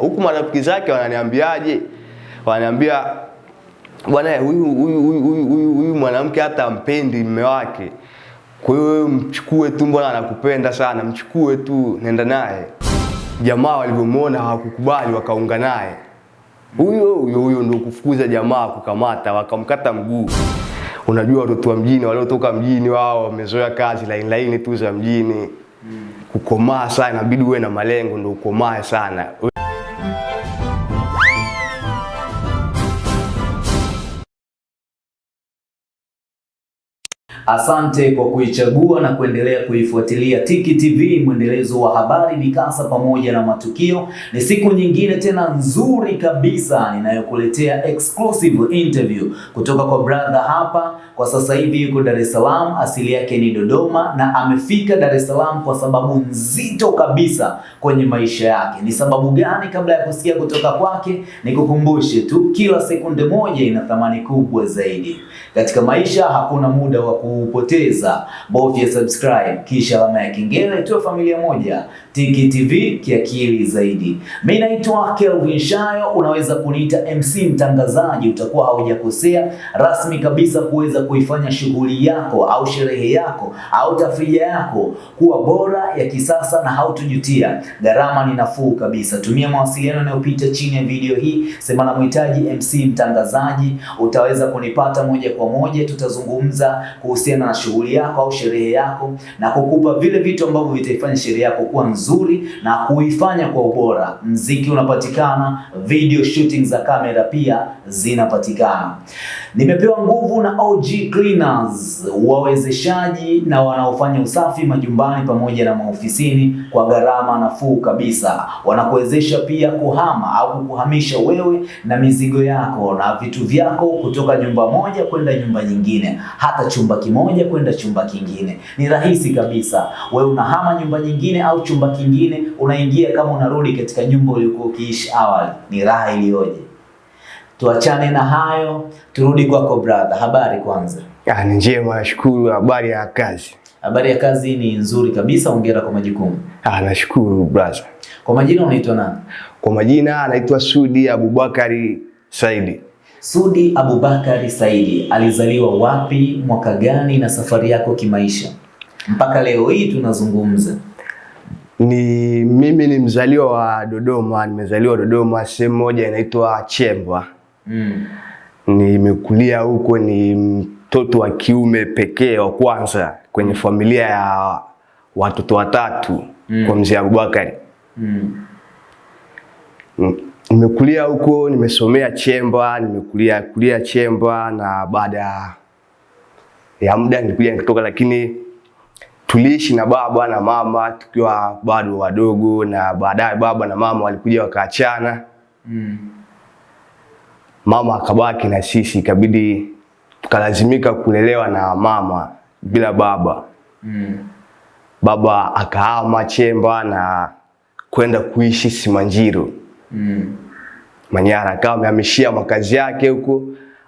Huku marafiki zake wananiambiaje? Wananiambia bwana, huyu huyu huyu huyu huyu mwanamke hata mpendi mume wake. Kwa hiyo mchukue tu, mbona anakupenda sana, mchukue tu, nenda naye. Jamaa walivyomuona hawakukubali, wakaunga naye. Huyo huyo huyo ndio kufukuza jamaa, kukamata, wakamkata mguu. Unajua watoto wa mjini waliotoka mjini wao wamezoea kazi laini laini tu za mjini. Kukomaa sana, inabidi uwe na malengo ndio ukomae sana. Asante kwa kuichagua na kuendelea kuifuatilia Tiki TV, mwendelezo wa habari, mikasa pamoja na matukio. Ni siku nyingine tena nzuri kabisa ninayokuletea exclusive interview kutoka kwa brother hapa. Kwa sasa hivi yuko Dar es Salaam, asili yake ni Dodoma na amefika Dar es Salaam kwa sababu nzito kabisa kwenye maisha yake. Ni sababu gani? Kabla ya kusikia kutoka kwake, nikukumbushe tu, kila sekunde moja ina thamani kubwa zaidi katika maisha. Hakuna muda wa kupoteza, bofya subscribe kisha alama ya kengele, tuwe familia moja. Tiki TV kiakili zaidi. Mimi naitwa Kelvin Shayo, unaweza kuniita MC mtangazaji, utakuwa haujakosea. Rasmi kabisa kuweza kuifanya shughuli yako au sherehe yako au tafrija yako kuwa bora ya kisasa na hautojutia. Gharama ni nafuu kabisa. Tumia mawasiliano yanayopita chini ya video hii, sema na mhitaji MC mtangazaji, utaweza kunipata moja kwa moja. Tutazungumza kuhusiana na shughuli yako au sherehe yako na kukupa vile vitu ambavyo vitaifanya sherehe yako kuwa nzuri na kuifanya kwa ubora. Mziki unapatikana, video shooting za kamera pia zinapatikana. Nimepewa nguvu na OG Cleaners, wawezeshaji na wanaofanya usafi majumbani pamoja na maofisini kwa gharama nafuu kabisa. Wanakuwezesha pia kuhama au kuhamisha wewe na mizigo yako na vitu vyako kutoka nyumba moja kwenda nyumba nyingine, hata chumba kimoja kwenda chumba kingine. Ni rahisi kabisa. Wewe unahama nyumba nyingine au chumba kingine, unaingia kama unarudi katika nyumba uliyokuwa ukiishi awali. Ni raha iliyoje! Tuachane na hayo, turudi kwako brother. Habari kwanza? Ah, ni njema, nashukuru. Habari ya kazi? Habari ya kazi ni nzuri kabisa, hongera kwa majukumu. Ah, nashukuru brother. Kwa majina unaitwa nani? Kwa majina anaitwa Sudi Abubakari Saidi. Sudi Abubakari Saidi alizaliwa wapi, mwaka gani, na safari yako kimaisha mpaka leo hii tunazungumza? Ni mimi ni mzaliwa wa Dodoma, nimezaliwa Dodoma sehemu moja inaitwa Chemba. Mm. Nimekulia huko, ni mtoto wa kiume pekee wa kwanza kwenye familia ya watoto watatu Mm. kwa mzee Abubakari. Mm. Mm. Nimekulia huko, nimesomea Chemba, nimekulia kulia Chemba na baada ya muda nilikuja nikatoka, lakini tuliishi na baba na mama tukiwa bado wadogo, na baadaye baba na mama walikuja wakaachana. Mm. Mama akabaki na sisi, ikabidi tukalazimika kulelewa na mama bila baba. Mm. Baba akahama Chemba na kwenda kuishi Simanjiro Mm. Manyara, akawa amehamishia makazi yake huko,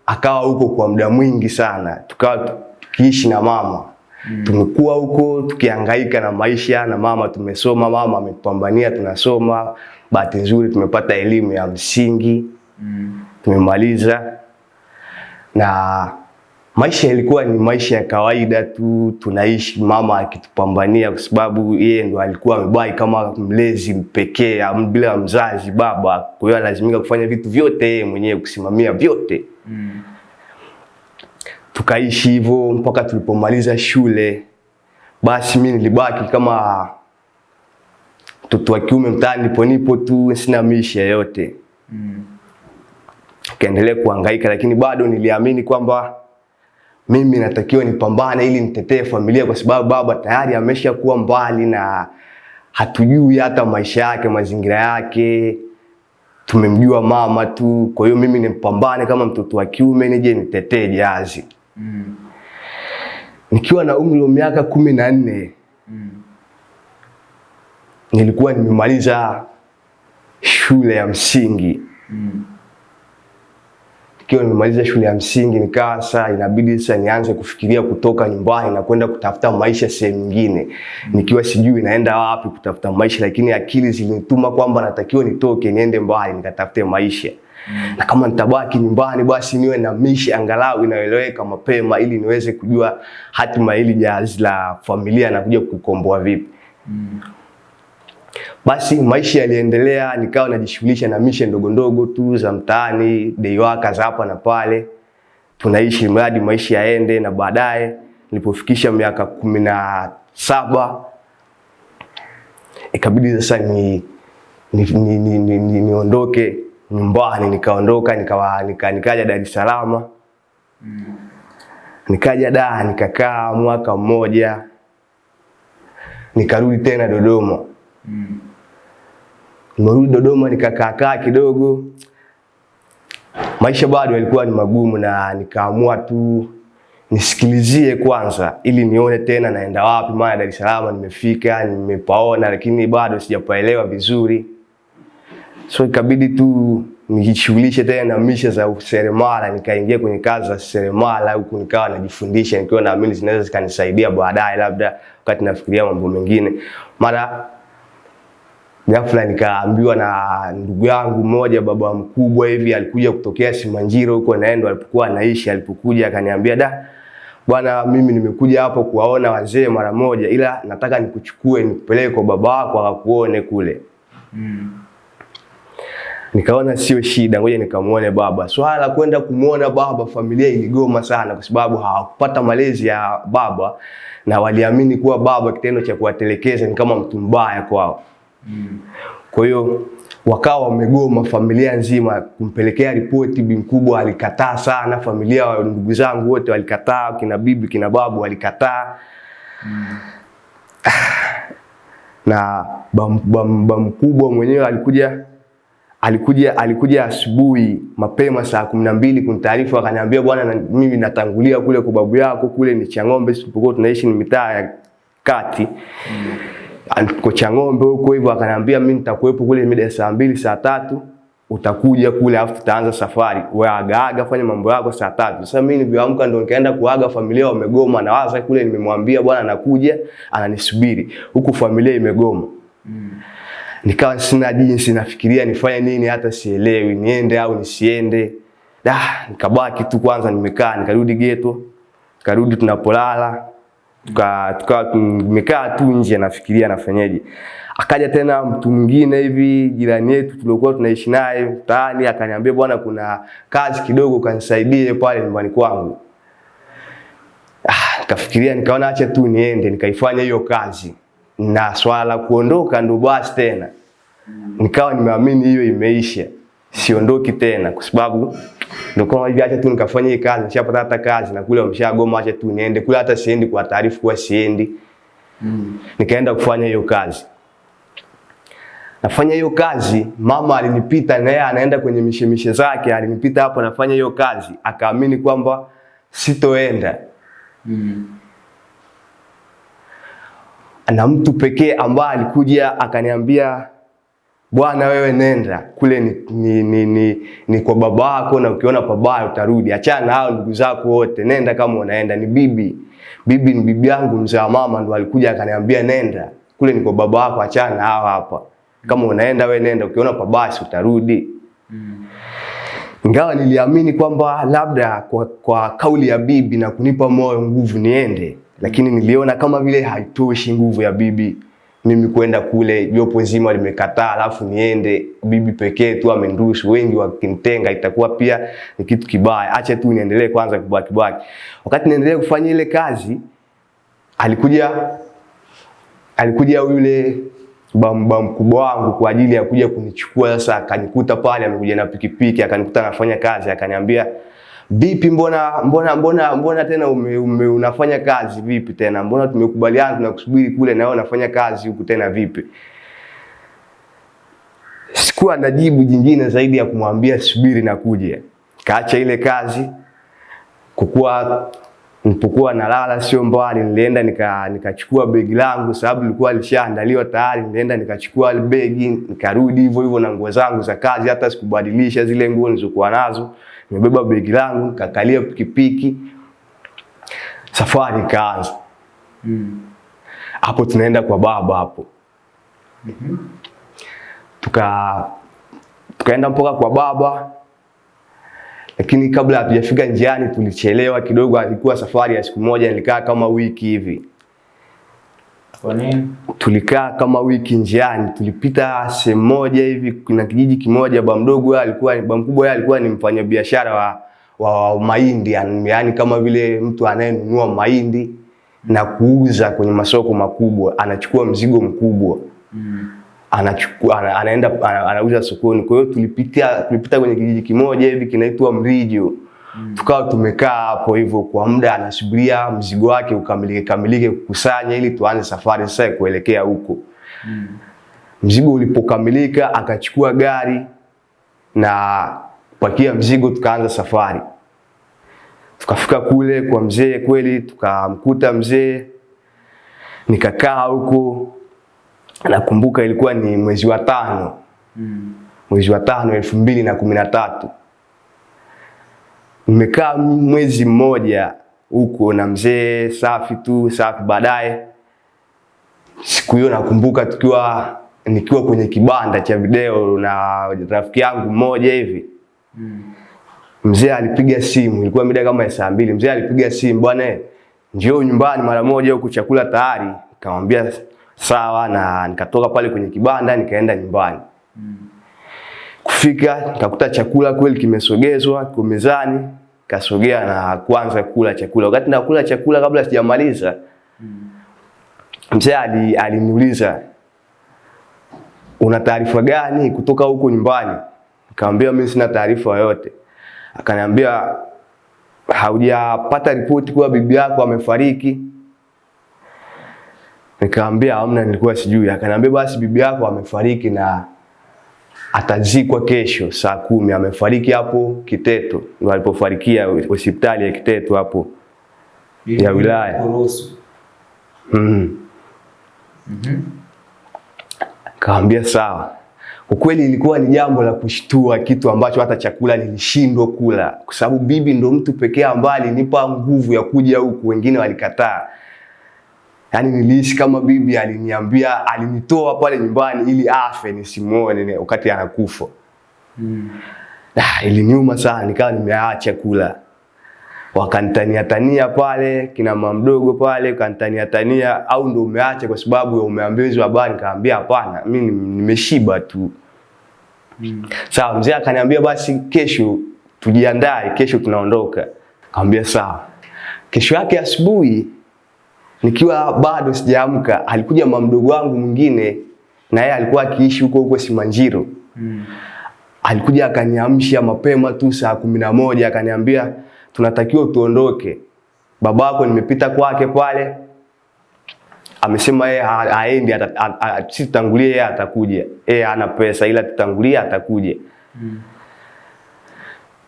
akawa huko kwa muda mwingi sana, tukawa tukiishi na mama mm. Tumekuwa huko tukihangaika na maisha na mama, tumesoma, mama amepambania, tunasoma. Bahati nzuri tumepata elimu ya msingi Mm. Tumemaliza, na maisha ilikuwa ni maisha ya kawaida tu, tunaishi mama akitupambania, kwa sababu yeye ndo alikuwa amebaki kama mlezi pekee bila mzazi baba. Kwa hiyo lazimika kufanya vitu vyote yeye mwenyewe, kusimamia vyote. Mm. Tukaishi hivyo mpaka tulipomaliza shule. Basi mi nilibaki kama mtoto wa kiume mtaani, ponipo nipo tu, sina maisha yote Mm. Kaendelea kuhangaika, lakini bado niliamini kwamba mimi natakiwa nipambane ili nitetee familia, kwa sababu baba tayari ameshakuwa mbali na hatujui hata maisha yake, mazingira yake, tumemjua mama tu. Kwa hiyo mimi nimpambane kama mtoto wa kiume, nije nitetee jazi. Mm. Nikiwa na umri wa miaka kumi na nne Mm. nilikuwa nimemaliza shule ya msingi Mm. Ikiwa nimemaliza shule ya msingi, nikaa sasa inabidi sasa nianze kufikiria kutoka nyumbani na kwenda kutafuta maisha sehemu nyingine, nikiwa sijui naenda wapi kutafuta maisha, lakini akili zilinituma kwamba natakiwa nitoke niende mbali nikatafute maisha na kama nitabaki nyumbani basi niwe na mishi angalau inaeleweka mapema, ili niweze kujua hatima hili jahazi la familia na kuja kukomboa vipi. Basi maisha yaliendelea, nikawa najishughulisha na mishe ndogo ndogo tu za mtaani, day za hapa na pale, tunaishi mradi maisha yaende. Na baadaye nilipofikisha miaka kumi na saba ikabidi sasa ni niondoke ni, ni, ni, ni, nyumbani, nikaondoka nikawa nika, nikaja Dar es Salaam. Nikaja da nikakaa mwaka mmoja, nikarudi tena Dodoma nimerudi Dodoma nikakaakaa kidogo, maisha bado yalikuwa ni magumu, na nikaamua tu nisikilizie kwanza, ili nione tena naenda wapi. Maana Dar es Salaam nimefika, nimepaona, lakini bado sijapaelewa vizuri, so ikabidi tu nijishughulishe tena na misha za useremala. Nikaingia kwenye kazi za seremala huku, nikawa najifundisha, nikiwa naamini zinaweza zikanisaidia baadaye, labda wakati nafikiria mambo mengine mara ghafla nikaambiwa na ndugu yangu mmoja, baba mkubwa hivi, alikuja kutokea Simanjiro huko naendo alipokuwa anaishi. Alipokuja akaniambia, da bwana, mimi nimekuja hapo kuwaona wazee mara moja, ila nataka nikuchukue nikupeleke kwa baba wako akakuone kule. Mm. Nikaona sio shida, ngoja nikamuone baba. Swala la kwenda kumuona baba, familia iligoma sana, kwa sababu hawakupata malezi ya baba na waliamini kuwa baba, kitendo cha kuwatelekeza ni kama mtu mbaya kwao. Mm. Kwa hiyo wakawa wamegoma familia nzima kumpelekea ripoti. Bi mkubwa alikataa sana, familia wa ndugu zangu wote walikataa, kina bibi kina babu walikataa. Na bam mkubwa mwenyewe alikuja alikuja alikuja asubuhi mapema saa kumi na mbili kunitaarifu, akaniambia bwana, na, mimi natangulia kule kwa babu yako kule ni Chang'ombe, sipokuwa tunaishi ni mitaa ya kati Ko Chang'ombe huko hivyo, akaniambia mimi nitakuwepo kule mida ya saa mbili saa tatu utakuja kule, afu tutaanza safari. Wewe agaaga, fanya mambo yako saa tatu. Sasa mimi nilivyoamka ndo nikaenda kuaga, familia wamegoma, na waza kule nimemwambia bwana nakuja, ananisubiri huku, familia imegoma. Nikawa sina jinsi, nafikiria nifanye nini, hata sielewi niende au nisiende. Da, nikabaki tu kwanza nimekaa, nikarudi geto, karudi tunapolala tuka tukawa tumekaa tu nje nafikiria nafanyaje. Akaja tena mtu mwingine hivi jirani yetu tuliokuwa tunaishi naye mtaani, akaniambia bwana, kuna kazi kidogo kanisaidie pale nyumbani kwangu. Ah, nikafikiria nikaona acha tu niende nikaifanya hiyo kazi, na swala la kuondoka ndo basi tena nikawa nimeamini hiyo imeisha, siondoki tena kwa sababu ndio kama hivi, acha tu nikafanye hii kazi, nishapata hata kazi na kule wameshagoma, acha tu niende kule, hata siendi kwa taarifa kuwa siendi. Mm. Nikaenda kufanya hiyo kazi. Nafanya hiyo kazi, mama alinipita na yeye anaenda kwenye mishemishe zake, alinipita hapo nafanya hiyo kazi, akaamini kwamba sitoenda. Mm. Na mtu pekee ambaye alikuja akaniambia bwana, wewe nenda kule ni, ni, ni, ni, ni kwa baba wako na ukiona pabaya utarudi. Achana na hao ndugu zako wote, nenda kama unaenda. Ni bibi, bibi ni bibi yangu, mzee wa mama, ndo alikuja akaniambia nenda kule, ni kwa baba yako, achana na hao hapa. Kama unaenda wewe nenda, ukiona pabaya utarudi. Ingawa niliamini kwamba labda kwa, kwa kauli ya bibi na kunipa moyo nguvu niende, lakini niliona kama vile haitoshi nguvu ya bibi mimi kwenda kule, jopo zima limekataa, alafu niende bibi pekee tu amendushu, wengi wakinitenga itakuwa pia ni kitu kibaya. Acha tu niendelee kwanza kubaki baki. Wakati niendelee kufanya ile kazi, alikuja alikuja yule bamba mkubwa wangu kwa ajili ya kuja kunichukua. Sasa akanikuta pale, amekuja na pikipiki, akanikuta anafanya kazi, akaniambia vipi, mbona mbona mbona mbona tena ume, ume, unafanya kazi vipi tena? Mbona tumekubaliana tunakusubiri kule na wewe unafanya kazi huku tena vipi? Sikuwa na jibu jingine zaidi ya kumwambia subiri na kuja. Kaacha ile kazi kukuwa Nilipokuwa nalala sio mbali, nilienda nika nikachukua begi langu, sababu lilikuwa lishaandaliwa tayari. Nilienda nikachukua begi, nikarudi hivyo hivyo na nguo zangu za kazi, hata sikubadilisha zile nguo nilizokuwa nazo. Nimebeba begi langu, nikakalia pikipiki, safari ikaanza. Mm. Hapo tunaenda kwa baba hapo, mm tuka tukaenda mpaka kwa baba, lakini kabla hatujafika njiani tulichelewa kidogo. Alikuwa safari ya siku moja, nilikaa kama wiki hivi. Kwa nini? Tulikaa kama wiki njiani, tulipita sehemu moja hivi, kuna kijiji kimoja. Ba mdogo alikuwa, ba mkubwa alikuwa ni mfanyabiashara wa, wa, wa mahindi, yani yani kama vile mtu anayenunua mahindi na kuuza kwenye masoko makubwa, anachukua mzigo mkubwa Mm. anachukua ana, anaenda ana, anauza sokoni. Kwa hiyo tulipitia tulipita kwenye kijiji kimoja hivi kinaitwa Mrijo. Tukawa tumekaa hapo hivyo kwa muda, anasubiria mzigo wake ukamilike kamilike kukusanya, ili tuanze safari sasa kuelekea huko. Mm. Mzigo ulipokamilika, akachukua gari na pakia mzigo, tukaanza safari. Tukafika kule kwa mzee, kweli tukamkuta mzee, nikakaa huko. Nakumbuka ilikuwa ni mwezi wa tano, Mm. mwezi wa tano elfu mbili na kumi na tatu. Nimekaa mwezi mmoja huko na mzee, safi tu safi. Baadaye siku hiyo nakumbuka tukiwa nikiwa kwenye kibanda cha video na rafiki yangu mmoja hivi Mm. mzee alipiga simu, ilikuwa mida kama ya saa mbili. Mzee alipiga simu, bwana, njoo nyumbani mara moja, huku chakula tayari. Nikamwambia sawa, na nikatoka pale kwenye kibanda nikaenda nyumbani. Kufika utakuta chakula kweli kimesogezwa kwa mezani, kasogea na kuanza kula chakula. Wakati nakula chakula, kabla sijamaliza, mzee ali- aliniuliza una taarifa gani kutoka huko nyumbani? Nikamwambia mimi sina taarifa yoyote. Akaniambia haujapata ripoti kuwa bibi yako amefariki? Nikamwambia hamna, nilikuwa sijui. Akaniambia basi bibi yako amefariki na atazikwa kesho saa kumi. Amefariki hapo Kiteto, ndio alipofarikia hospitali ya Kiteto hapo. Ya wilaya. mm. Mm. -hmm. Kaambia sawa. Ukweli ilikuwa ni jambo la kushtua, kitu ambacho hata chakula nilishindwa kula, kwa sababu bibi ndo mtu pekee ambaye alinipa nguvu ya kuja huku, wengine walikataa. Yaani niliishi kama bibi aliniambia, alinitoa pale nyumbani ili afe nisimuone wakati anakufa. Mm. Ah, iliniuma sana, nikawa nimeacha kula. Wakanitania tania pale kina mama mdogo pale kanitania tania, au ndo umeacha kwa sababu umeambiwa hizo habari? Nikamwambia hapana, mimi nimeshiba tu. Mm. Sawa, mzee akaniambia basi kesho tujiandae, kesho tunaondoka. Kaambia sawa. Kesho yake asubuhi nikiwa bado sijaamka, alikuja mama mdogo wangu mwingine, na yeye alikuwa akiishi huko huko Simanjiro Mm. alikuja akaniamsha mapema tu saa kumi na moja akaniambia tunatakiwa tuondoke. Babako nimepita kwake pale, amesema yeye aendi, haendi, ata- a- a- si tutangulie, yeye atakuja. Yeye hana pesa, ila tutangulie, atakuja. Mm.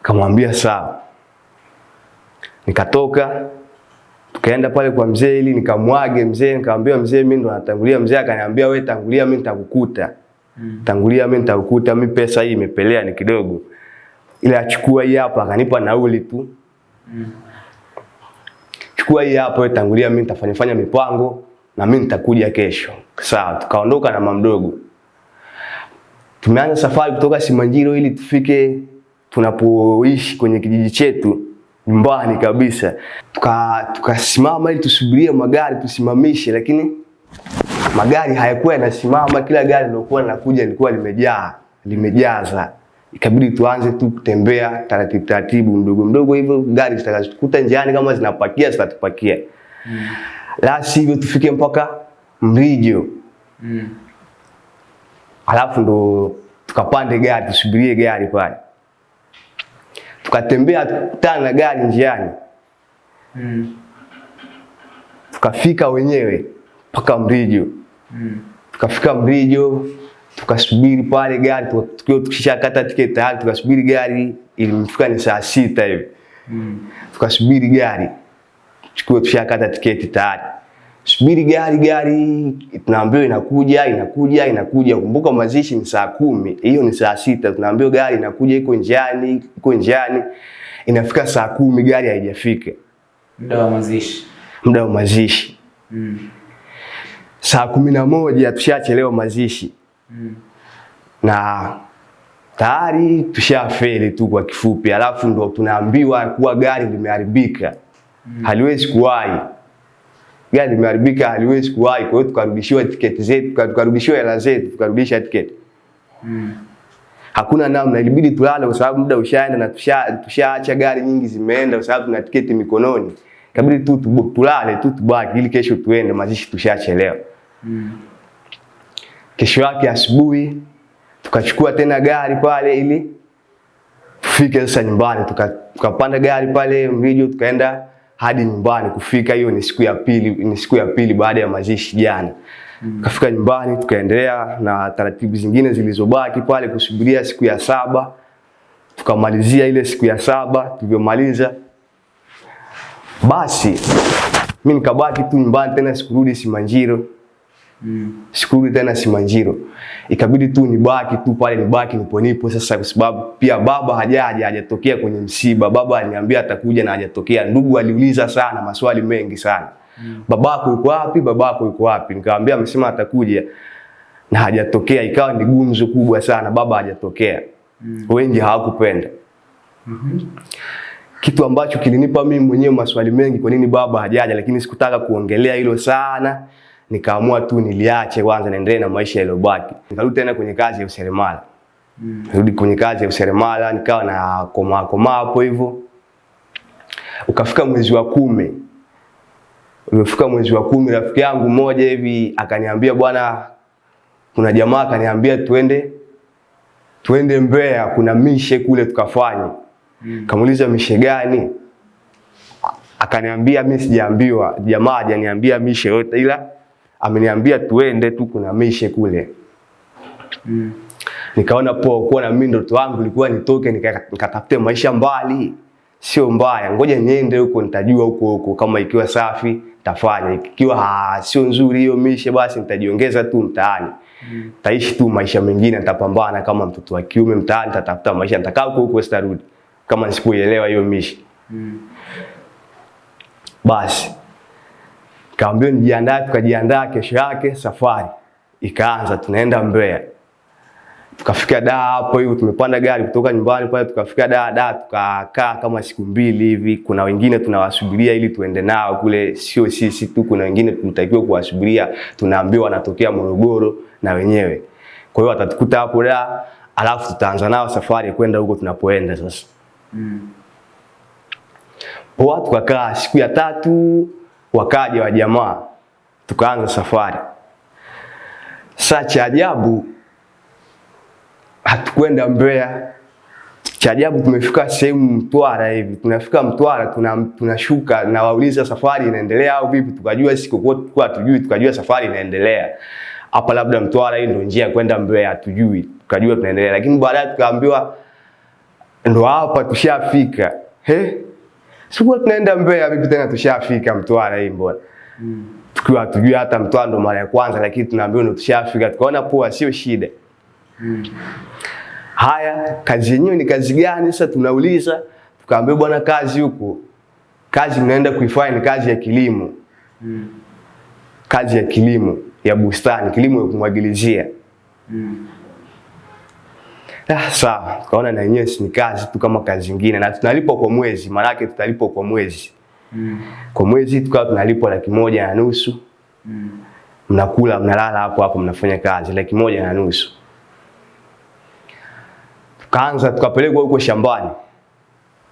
Kamwambia sawa. Nikatoka tukaenda pale kwa mzee ili nikamwage mzee, nikamwambia mzee, mimi ndo natangulia. Mzee akaniambia wewe tangulia, mimi nitakukuta. Mm. Tangulia, mimi nitakukuta, mimi pesa hii imepelea ni kidogo, Ile achukua hii hapa, akanipa nauli tu. Mm. Chukua hii hapa, wewe tangulia, mimi nitafanya fanya mipango na mimi nitakuja kesho. Sawa, tukaondoka na mamdogo. Tumeanza safari kutoka Simanjiro ili tufike tunapoishi kwenye kijiji chetu nyumbani kabisa. Tukasimama Tuka ili tusubirie magari tusimamishe, lakini magari hayakuwa yanasimama. Kila gari lilokuwa linakuja lilikuwa limejaa limejaza, ikabidi tuanze tu kutembea taratibu taratibu, mdogo mdogo hivyo, gari zitakazokuta njiani kama zinapakia zitatupakia, Mm. la sivyo tufike mpaka Mrijo, Mm. alafu ndo tukapande gari tusubirie gari pale. Tukatembea tukutana na gari njiani, Mm. tukafika wenyewe mpaka Mrijo. Mm. Tukafika Mrijo, tukasubiri pale gari, tukiwa tukishakata tiketi tayari, tukasubiri gari, ilimfika ni saa sita hivi. Mm. Tukasubiri gari, tukiwa tushakata tiketi tayari. Subiri gari gari, tunaambiwa inakuja inakuja inakuja. Kumbuka mazishi ni saa kumi, hiyo ni saa sita. Tunaambiwa gari inakuja, iko njiani, iko njiani. Inafika saa kumi, gari haijafika, Muda wa mazishi. muda wa mazishi. Mm. Saa kumi na moja tushachelewa mazishi Mm. na tayari tushafeli tu kwa kifupi, alafu ndo tunaambiwa kuwa gari limeharibika, mm. haliwezi kuwahi. Gari limeharibika, haliwezi kuwahi. Kwa hiyo tukarudishiwa tiketi zetu, tukarudishiwa hela zetu, tukarudisha tiketi. Mm. Hakuna namna, ilibidi tulale kwa sababu muda ushaenda na tusha tushaacha gari nyingi zimeenda, kwa sababu tuna tiketi mikononi. Ikabidi tu tulale tu tubaki, ili kesho tuende, mazishi tushachelewa. Mm. Kesho yake asubuhi tukachukua tena gari pale ili tufike sasa nyumbani. Tuka- Tukapanda gari pale Mrijo tukaenda hadi nyumbani. Kufika hiyo ni siku ya pili, ni siku ya pili baada ya mazishi jana. Mm. Kafika nyumbani tukaendelea na taratibu zingine zilizobaki pale kusubiria siku ya saba. Tukamalizia ile siku ya saba, tulivyomaliza basi mi nikabaki tu nyumbani tena, sikurudi Simanjiro Mm. sikurudi tena Simanjiro, ikabidi tu nibaki tu pale, nibaki nipo nipo sasa, kwa sababu pia baba hajaja, hajatokea kwenye msiba. Baba aliniambia atakuja na hajatokea. Ndugu aliuliza sana maswali mengi sana, Mm. babako yuko wapi? Babako yuko wapi? Nikamwambia amesema atakuja na hajatokea. Ikawa ni gumzo kubwa sana, baba hajatokea. Mm. Wengi hawakupenda Mm -hmm. kitu ambacho kilinipa mimi mwenyewe maswali mengi, kwa nini baba hajaja, lakini sikutaka kuongelea hilo sana. Nikaamua tu niliache kwanza, naendelee na maisha yaliyobaki. Nikarudi tena kwenye kazi ya useremala, nirudi kwenye kazi ya useremala, nikawa na komaa komaa hapo hivyo. Ukafika mwezi wa kumi, ulifika mwezi wa kumi, rafiki yangu mmoja hivi akaniambia, bwana, kuna jamaa akaniambia tuende tuende Mbeya, kuna mishe kule tukafanye. Mm. Kamuuliza mishe gani? Akaniambia mimi sijaambiwa, jamaa hajaniambia mishe yote, ila ameniambia tuende tu, kuna mishe kule. Mm. Nikaona poa, kuwa na mimi ndoto yangu ilikuwa nitoke nikatafute nika- maisha mbali, sio mbaya, ngoja niende huko, nitajua huko huko, kama ikiwa safi tafanya, ikiwa sio nzuri hiyo mishe, basi nitajiongeza tu mtaani mm. taishi tu maisha mengine, nitapambana kama mtoto wa kiume mtaani, nitatafuta maisha, nitakaa huko huko, sitarudi kama nisipoielewa hiyo mishe Mm. Basi kaambiwa nijiandae, tukajiandaa. Kesho yake safari ikaanza, tunaenda Mbeya. Tukafika Dar hapo hivyo, tumepanda gari kutoka nyumbani pale, tukafika Dar. Dar tukakaa kama siku mbili hivi. Kuna wengine tunawasubiria ili tuende nao kule, sio sisi tu, kuna wengine tunatakiwa kuwasubiria, tunaambiwa wanatokea Morogoro na wenyewe. Kwa hiyo watatukuta hapo Dar, alafu tutaanza nao safari kwenda huko tunapoenda sasa. Mm. Poa, tukakaa siku ya tatu, wakaja wa jamaa, tukaanza safari. Sasa cha ajabu hatukwenda Mbeya. Cha ajabu tumefika sehemu Mtwara hivi, tunafika Mtwara tuna, tunashuka na wauliza safari inaendelea au vipi, tukajua sisi kwa tujui, tukajua safari inaendelea hapa, labda Mtwara hii ndio njia kwenda Mbeya, tujui, tukajua tunaendelea, lakini baadaye tukaambiwa ndo hapa tushafika. He, sikuwa tunaenda Mbeya vipi tena tushafika Mtwara hii mbona? Tukiwa tujui hata Mtwara ndo mara ya kwanza, lakini tunaambiwa ndo tushafika. Tukaona poa, sio shida. Haya, kazi yenyewe ni kazi gani? Sasa tunauliza, tukaambiwa bwana, kazi huko, kazi mnaenda kuifanya ni kazi ya kilimo, kazi ya kilimo ya bustani, kilimo ya kumwagilizia. Ah, sawa, tukaona na yenyewe si ni kazi tu kama kazi nyingine, na tunalipwa kwa mwezi, maana yake tutalipwa kwa mwezi. Mm. Kwa mwezi tukawa tunalipwa laki moja na nusu. Mm. Mnakula, mnalala hapo hapo, mnafanya kazi, laki moja na nusu. Tukaanza tukapelekwa huko shambani,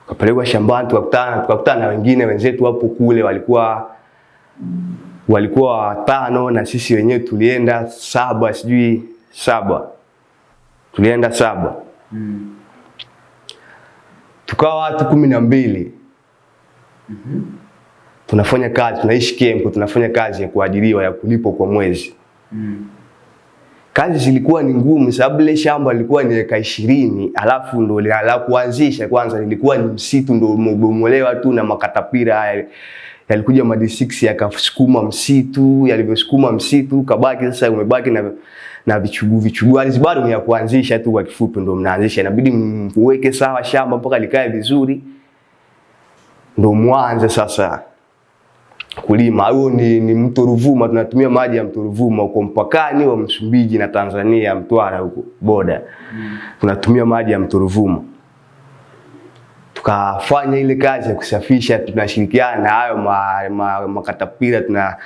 tukapelekwa shambani, tukakutana tukakutana na wengine wenzetu hapo kule, walikuwa walikuwa watano na sisi wenyewe tulienda saba, sijui saba, tulienda saba mm. tukawa watu kumi na mbili mm -hmm. tunafanya kazi, tunaishi kempo tunafanya kazi ya kuajiriwa ya kulipwa kwa mwezi. mm. Kazi zilikuwa ni ngumu, sababu ile shamba lilikuwa ni eka ishirini, alafu ndo la kuanzisha kwanza lilikuwa ni msitu ndo umebomolewa tu na makatapira haya yalikuja madi D6 yakasukuma msitu, yalivyosukuma msitu kabaki sasa umebaki na na vichuguu vichuguu, ardhi bado ni ya kuanzisha tu, kwa kifupi ndo mnaanzisha, inabidi mweke sawa shamba mpaka likae vizuri, ndo mwanze sasa kulima. Huo ni, ni mto Ruvuma, tunatumia maji ya mto Ruvuma huko mpakani wa Msumbiji na Tanzania, Mtwara huko boda mm. tunatumia maji ya mto Ruvuma tukafanya ile kazi ya kusafisha, tunashirikiana na hayo makatapira ma, ma tuna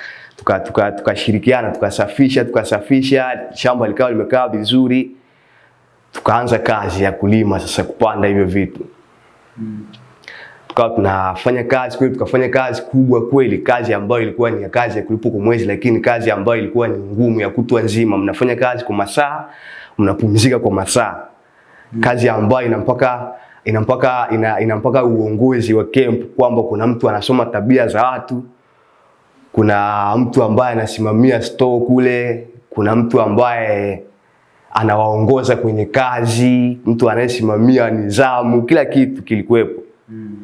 tukashirikiana tuka, tuka tukasafisha tukasafisha, shamba likawa limekaa vizuri, tukaanza kazi ya kulima sasa, kupanda hivyo vitu mm. tukawa tunafanya kazi kweli, tukafanya kazi kubwa kweli, kazi ambayo ilikuwa ni ya kazi ya kulipwa kwa mwezi, lakini kazi ambayo ilikuwa ni ngumu ya kutwa nzima. Mnafanya kazi kwa masaa, mnapumzika kwa masaa kazi ambayo ina mpaka ina mpaka ina, ina mpaka uongozi wa camp kwamba kuna mtu anasoma tabia za watu, kuna mtu ambaye anasimamia store kule, kuna mtu ambaye anawaongoza kwenye kazi, mtu anayesimamia nidhamu, kila kitu kilikuwepo. Mm.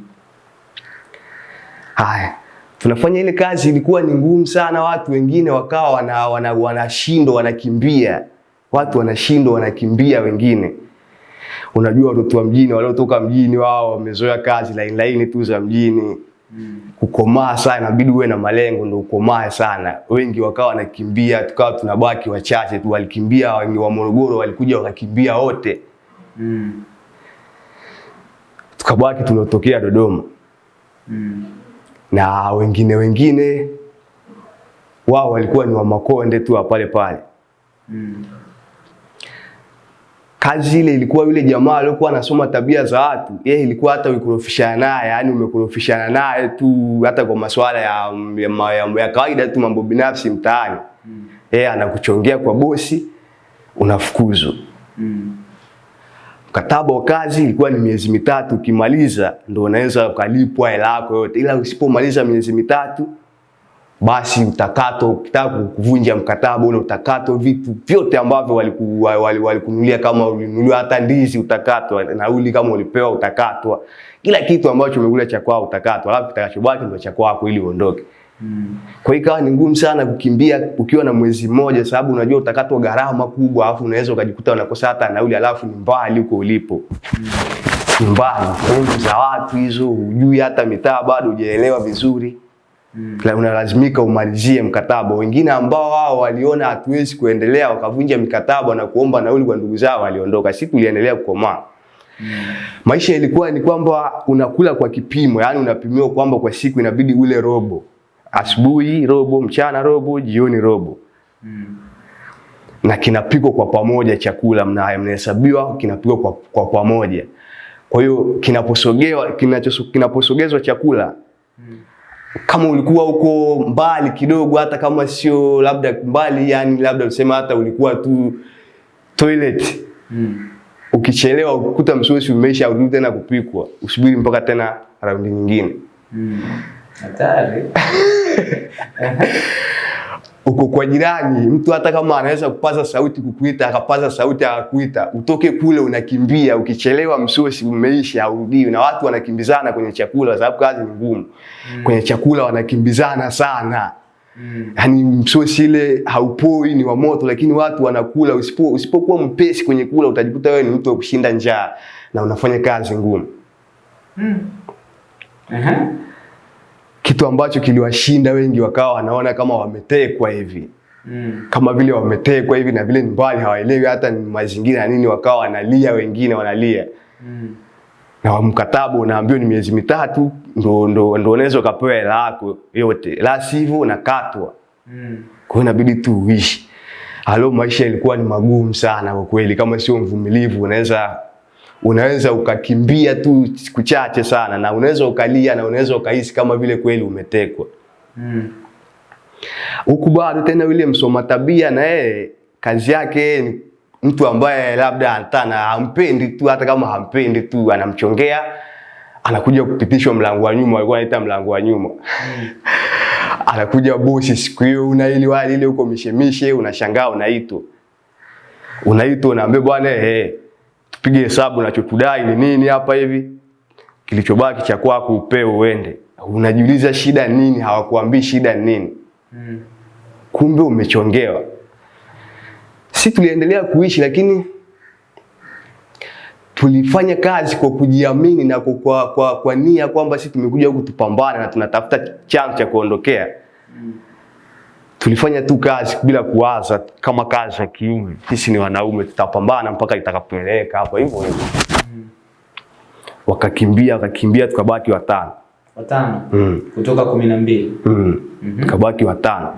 Haya, tunafanya ile kazi, ilikuwa ni ngumu sana. Watu wengine wakawa wanashindwa wana, wana wanakimbia, watu wanashindwa wanakimbia wengine Unajua watoto wa mjini waliotoka mjini wao wamezoea kazi laini laini tu za mjini mm. kukomaa sana, inabidi uwe na malengo ndio ukomae sana. Wengi wakawa wanakimbia, tukawa tunabaki wachache tu. Walikimbia wengi wa Morogoro, walikuja wakakimbia wote mm. tukabaki tuliotokea Dodoma mm. na wengine wengine wao walikuwa ni wa Makonde tu pale pale mm kazi ile ilikuwa yule jamaa aliyokuwa anasoma tabia za watu, yeye ilikuwa hata ukurofishana naye, yani umekurofishana naye tu hata kwa masuala ya, ya, ya, ya kawaida tu, mambo binafsi mtaani mm. yeye anakuchongea kwa bosi, unafukuzwa mm. Mkataba wa kazi ilikuwa ni miezi mitatu, ukimaliza ndo unaweza ukalipwa hela yako yote, ila usipomaliza miezi mitatu basi utakato, Ukitaka kuvunja mkataba ule utakato, vitu vyote ambavyo walikununulia, wali, wali kama ulinunuliwa hata ndizi utakatwa, nauli kama ulipewa utakatwa, kila kitu ambacho umekula cha kwao utakatwa, alafu kitakachobaki ndio cha kwako ili uondoke. Hmm. Kwa hiyo ikawa ni ngumu sana kukimbia ukiwa na mwezi mmoja, sababu unajua utakatwa gharama kubwa, alafu unaweza ukajikuta unakosa hata nauli, alafu ni mbali huko ulipo. hmm. Mbali, za watu hizo, hujui hata mitaa bado hujaelewa vizuri. Mm. Unalazimika umalizie mkataba. Wengine ambao wao waliona hatuwezi kuendelea wakavunja mikataba na kuomba nauli kwa ndugu zao waliondoka. Sisi tuliendelea kukomaa. Mm. Maisha ilikuwa ni kwamba unakula kwa kipimo, yani unapimiwa kwamba kwa siku inabidi ule robo. Asubuhi robo, mchana robo, jioni robo. Mm. Na kinapikwa kwa pamoja chakula mnaye mnahesabiwa kinapikwa kwa, kwa pamoja. Kwa hiyo kinaposogewa kinaposogezwa chakula mm kama ulikuwa huko mbali kidogo, hata kama sio labda mbali, yani labda useme hata ulikuwa tu toilet. Mm. Ukichelewa ukukuta msosi umeisha, urudi tena kupikwa, usubiri mpaka tena raundi nyingine. Hatari uko kwa jirani, mtu hata kama anaweza kupaza sauti kukuita, akapaza sauti akakuita, utoke kule unakimbia. Ukichelewa msosi umeisha, haurudii. na watu wanakimbizana kwenye chakula, sababu kazi ni ngumu mm. Kwenye chakula wanakimbizana sana mm. Yani msosi ile haupoi, ni wa moto, lakini watu wanakula. Usipo usipokuwa mpesi kwenye kula, utajikuta wewe ni mtu wa kushinda njaa na unafanya kazi ngumu mm. uh -huh kitu ambacho kiliwashinda wengi, wakawa wanaona kama wametekwa hivi mm. kama vile wametekwa hivi, na vile ni mbali, hawaelewi hata ni mazingira ya nini, wakawa wanalia, wengine wanalia mm. na mkataba unaambiwa ni miezi mitatu ndo, ndo, ndo unaweza ukapewa hela yako yote, la sivyo unakatwa mm. kwa inabidi tu uishi. Halo, maisha ilikuwa ni magumu sana kwa kweli, kama sio mvumilivu unaweza unaweza ukakimbia tu siku chache sana, na unaweza ukalia na unaweza ukahisi kama vile kweli umetekwa huku. Mm. Bado tena yule msoma tabia na yeye kazi yake ni mtu ambaye labda hata hampendi tu, hata kama hampendi tu anamchongea, anakuja kupitishwa mlango wa nyuma, alikuwa anaita mlango wa nyuma mm. anakuja bosi siku hiyo, una ile wali ile huko mishemishe, unashangaa unaitwa, unaitwa unaambia bwana eh tupige hesabu nachotudai ni nini hapa hivi. kilichobaki cha kwako upewe uende. Unajiuliza shida nini? Hawakuambii shida nini? Mm. Kumbe umechongewa. Si tuliendelea kuishi, lakini tulifanya kazi kwa kujiamini na kwa, kwa, kwa, kwa nia kwamba sisi tumekuja huku tupambane na tunatafuta chanzo cha kuondokea. Tulifanya tu kazi bila kuwaza kama kazi ya kiume. Sisi ni wanaume, tutapambana mpaka itakapeleka hapo hivyo hivyo. Wakakimbia, wakakimbia, tukabaki watano. Watano Mm. kutoka kumi na mbili. Mm. -hmm. Tukabaki watano.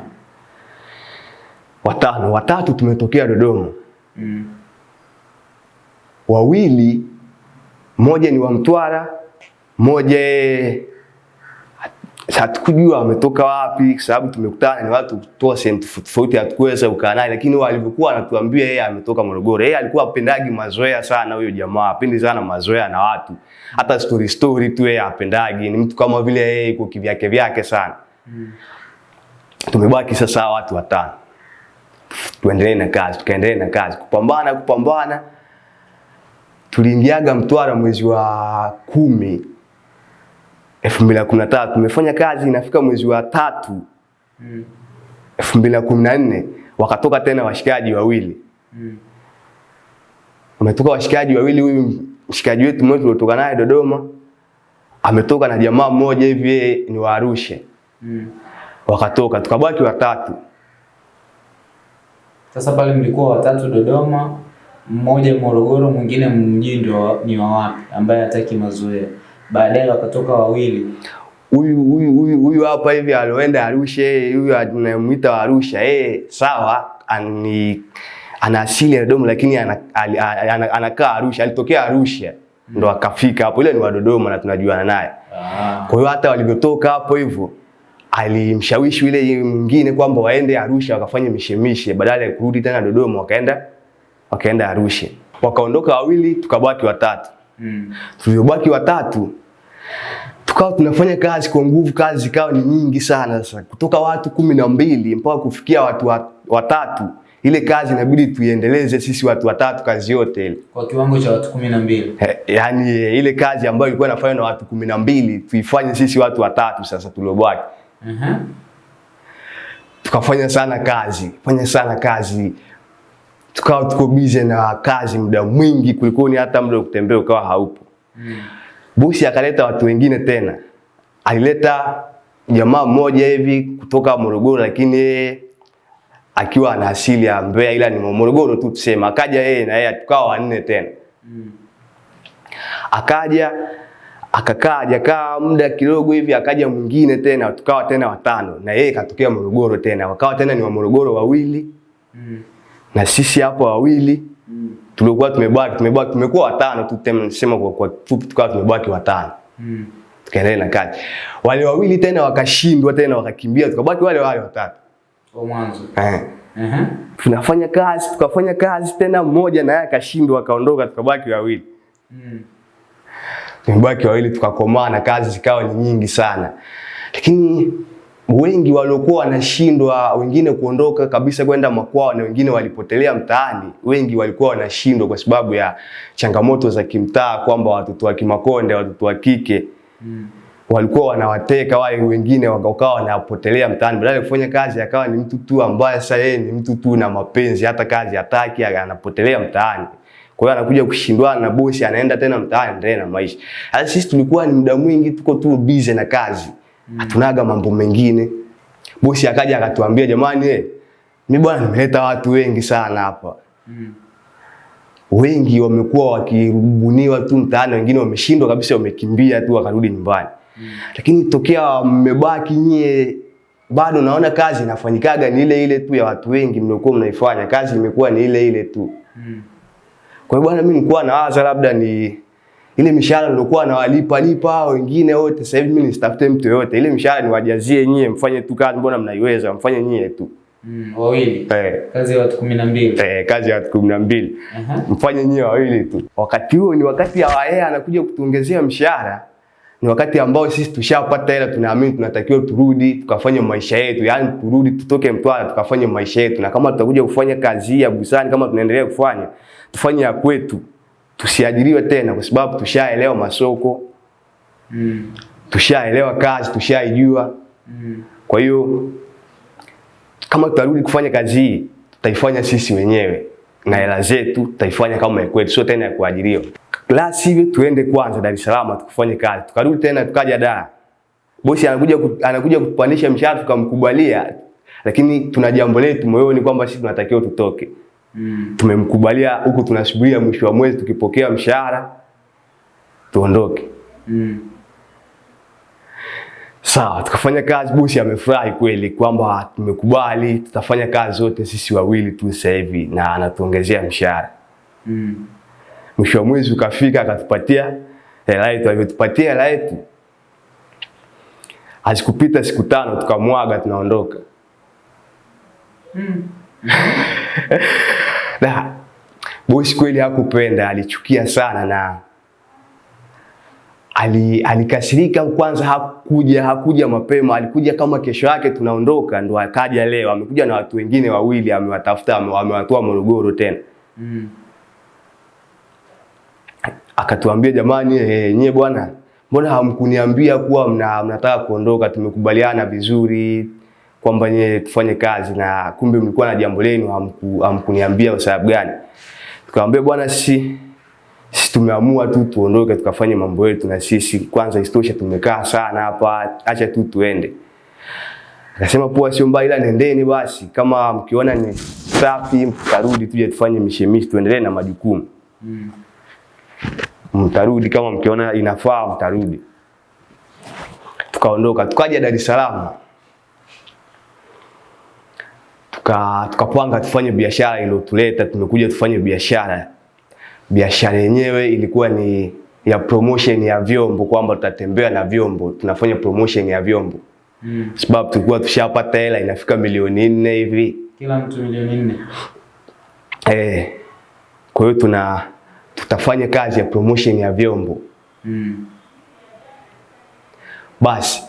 Watano, watatu tumetokea Dodoma. Mm. wawili, moja ni wa Mtwara, moja hatukujua ametoka wapi, kwa sababu tumekutana ni watu kutoa sehemu tofauti hatukuweza kukaa naye, lakini alivyokuwa anatuambia yeye ametoka Morogoro. Yeye alikuwa apendagi mazoea sana, huyo jamaa apendi sana mazoea na watu, hata story story tu yeye apendagi, ni mtu kama vile yeye iko kivyake vyake sana. Tumebaki sasa watu watano, tuendelee na kazi, tukaendelee na kazi, kupambana kupambana tuliingiaga Mtwara mwezi wa kumi elfu mbili na kumi na tatu tumefanya kazi, inafika mwezi wa tatu Mm. elfu mbili na kumi na nne wakatoka tena washikaji wawili Mm. umetoka washikaji wawili. Huyu mshikaji wetu mmoja tuliotoka naye Dodoma ametoka na jamaa mmoja hivi, yeye ni wa Arusha, Mm. wakatoka tukabaki watatu. Sasa pale mlikuwa watatu Dodoma, mmoja Morogoro, mwingine mjini ni wa wapi ambaye hataki mazoea. Baadaye wakatoka wawili. Huyu huyu huyu huyu hapa hivi aloenda Arusha, yeye huyu anamuita Arusha, yeye sawa, ani ana asili ya Dodoma lakini ana- ali- ana- anakaa Arusha, alitokea Arusha ndo akafika hapo, ile ni wa Dodoma na tunajuana naye. Ah. Kwa hiyo hata walivyotoka hapo hivyo alimshawishi yule mwingine kwamba waende Arusha wakafanye mishemishe, badala ya kurudi tena Dodoma, wakaenda wakaenda Arusha, wakaondoka wawili, tukabaki watatu. Mm. Tuliobaki watatu tukawa tunafanya kazi kwa nguvu, kazi ikawa ni nyingi sana. Sasa kutoka watu kumi na mbili mpaka kufikia watu watatu, ile kazi inabidi tuiendeleze sisi watu watatu, kazi yote ile Kwa kiwango cha watu kumi na mbili. Yaani ile kazi ambayo ilikuwa inafanywa na watu kumi na mbili tuifanye sisi watu watatu. Sasa tuliobaki uh -huh. tukafanya sana kazi, fanya sana kazi, tukawa tuko busy na kazi muda mwingi, kulikoni hata muda kutembea ukawa haupo. Mm. Bosi akaleta watu wengine tena, alileta jamaa mmoja hivi kutoka Morogoro, lakini yeye akiwa ana asili ya Mbeya, ila ni Morogoro tu tuseme. Akaja yeye na yeye tukawa wanne tena, Mm. akaja akakaa, hajakaa muda kidogo hivi, akaja mwingine tena, tukawa tena watano, na yeye katokea Morogoro tena, wakawa tena ni wa Morogoro wawili Mm. Na sisi hapa wawili Mm. tulikuwa tumebaki tumebaki tumekuwa watano tu, tena nisema kwa kwa fupi tukawa tumebaki watano. Mm. tukaendelea na kazi. Wale wawili tena wakashindwa tena wakakimbia, tukabaki wale wale watatu. Kwa mwanzo. Eh. Aha. Tunafanya kazi, tukafanya kazi tena, mmoja naye akashindwa akaondoka, tukabaki wawili. Mm. Tumebaki wawili tukakomaa na kazi zikawa ni nyingi sana. Lakini wengi waliokuwa wanashindwa, wengine kuondoka kabisa kwenda makwao na wengine walipotelea mtaani. Wengi walikuwa wanashindwa kwa sababu ya changamoto za kimtaa, kwamba watoto wa Kimakonde, watoto wa kike Mm. walikuwa wanawateka wale wengine wakawa wanapotelea mtaani, badala ya kufanya kazi akawa ni mtu tu ambaye sasa yeye ni mtu tu na mapenzi, hata kazi hataki, anapotelea mtaani. Kwa hiyo anakuja kushindwana na bosi, anaenda tena mtaani, ndio na maisha. Sasa sisi tulikuwa ni muda mwingi tuko tu busy na kazi, hatunaga mambo mengine. Bosi akaja akatuambia, jamani, eh, mimi bwana nimeleta watu wengi sana hapa Mm. wengi wamekuwa wakirubuniwa tu mtaani, wengine wameshindwa kabisa, wamekimbia tu wakarudi nyumbani. mm. Lakini tokea mmebaki nyie, bado naona kazi inafanyikaga ni ile ile tu ya watu wengi mliokuwa mnaifanya, kazi imekuwa ni ile ile tu. Mm. Kwa hiyo bwana, mimi nilikuwa nawaza labda ni ile mishahara nilikuwa nawalipa lipa wengine wote, sasa hivi mimi nisitafute mtu yoyote, ile mishahara niwajazie nyie, mfanye tu kazi, mbona mnaiweza, mfanye nyie tu Mm. Wawili. eh, Kazi ya watu kumi na mbili. eh, kazi ya watu kumi na mbili Aha. mfanye nyie wawili tu. Wakati huo ni wakati ya yeye anakuja kutuongezea mshahara, ni wakati ambao sisi tushapata hela, tunaamini tunatakiwa turudi tukafanye maisha yetu, yaani turudi tutoke Mtwara tukafanye maisha yetu, na kama tutakuja kufanya kazi ya busani kama tunaendelea kufanya, tufanye ya kwetu, tusiajiriwe tena, kwa sababu tushaelewa masoko Mm. tushaelewa kazi, tushaijua. Mm. Kwa hiyo kama tutarudi kufanya kazi hii, tutaifanya sisi wenyewe na hela zetu tutaifanya kama kwetu, sio tena ya kuajiriwa. La sivyo tuende kwanza Dar es Salaam tukufanye kazi, tukarudi tena tukaja Dar. Bosi anakuja ku- anakuja kupandisha mshahara tukamkubalia, lakini tuna jambo letu moyoni kwamba sisi tunatakiwa tutoke. Mm. Tumemkubalia huku, tunasubiria mwisho wa mwezi tukipokea mshahara tuondoke. Mm. Sawa, tukafanya kazi. Bosi amefurahi kweli kwamba tumekubali, tutafanya kazi zote sisi wawili tu sasa hivi, na anatuongezea mshahara. Mm. Mwisho wa mwezi ukafika, akatupatia hela yetu. Alivyotupatia hela yetu, hazikupita siku tano, tukamwaga, tunaondoka. Mm. Na bosi kweli hakupenda, alichukia sana na ali, alikasirika. Kwanza hakuja hakuja mapema, alikuja kama kesho yake tunaondoka, ndo akaja leo. Amekuja na watu wengine wawili, amewatafuta amewatoa Morogoro tena, Mm. akatuambia jamani, eh, nyie bwana, mbona hamkuniambia kuwa mna, mnataka kuondoka? Tumekubaliana vizuri kwamba nyie tufanye kazi, na kumbe mlikuwa na jambo lenu, hamku, hamkuniambia kwa sababu gani? Tukamwambia bwana, sisi sisi tumeamua tu tuondoke tukafanye mambo yetu na sisi kwanza, isitoshe tumekaa sana hapa, acha tu tuende. Akasema poa, sio mbaya, ila nendeni basi, kama mkiona ni safi mtarudi, tuje tufanye mishemishi, tuendelee na majukumu. Mm. Mtarudi kama mkiona inafaa, mtarudi. Tukaondoka tukaja Dar es Salaam, tuka tukapanga tufanye biashara iliyotuleta. Tumekuja tufanye biashara biashara yenyewe ilikuwa ni ya promotion ya vyombo, kwamba tutatembea na vyombo, tunafanya promotion ya vyombo, Mm. sababu tulikuwa tushapata hela inafika milioni nne hivi Kila mtu milioni nne. eh. Kwa hiyo tuna tutafanya kazi ya promotion ya vyombo. Mm. Basi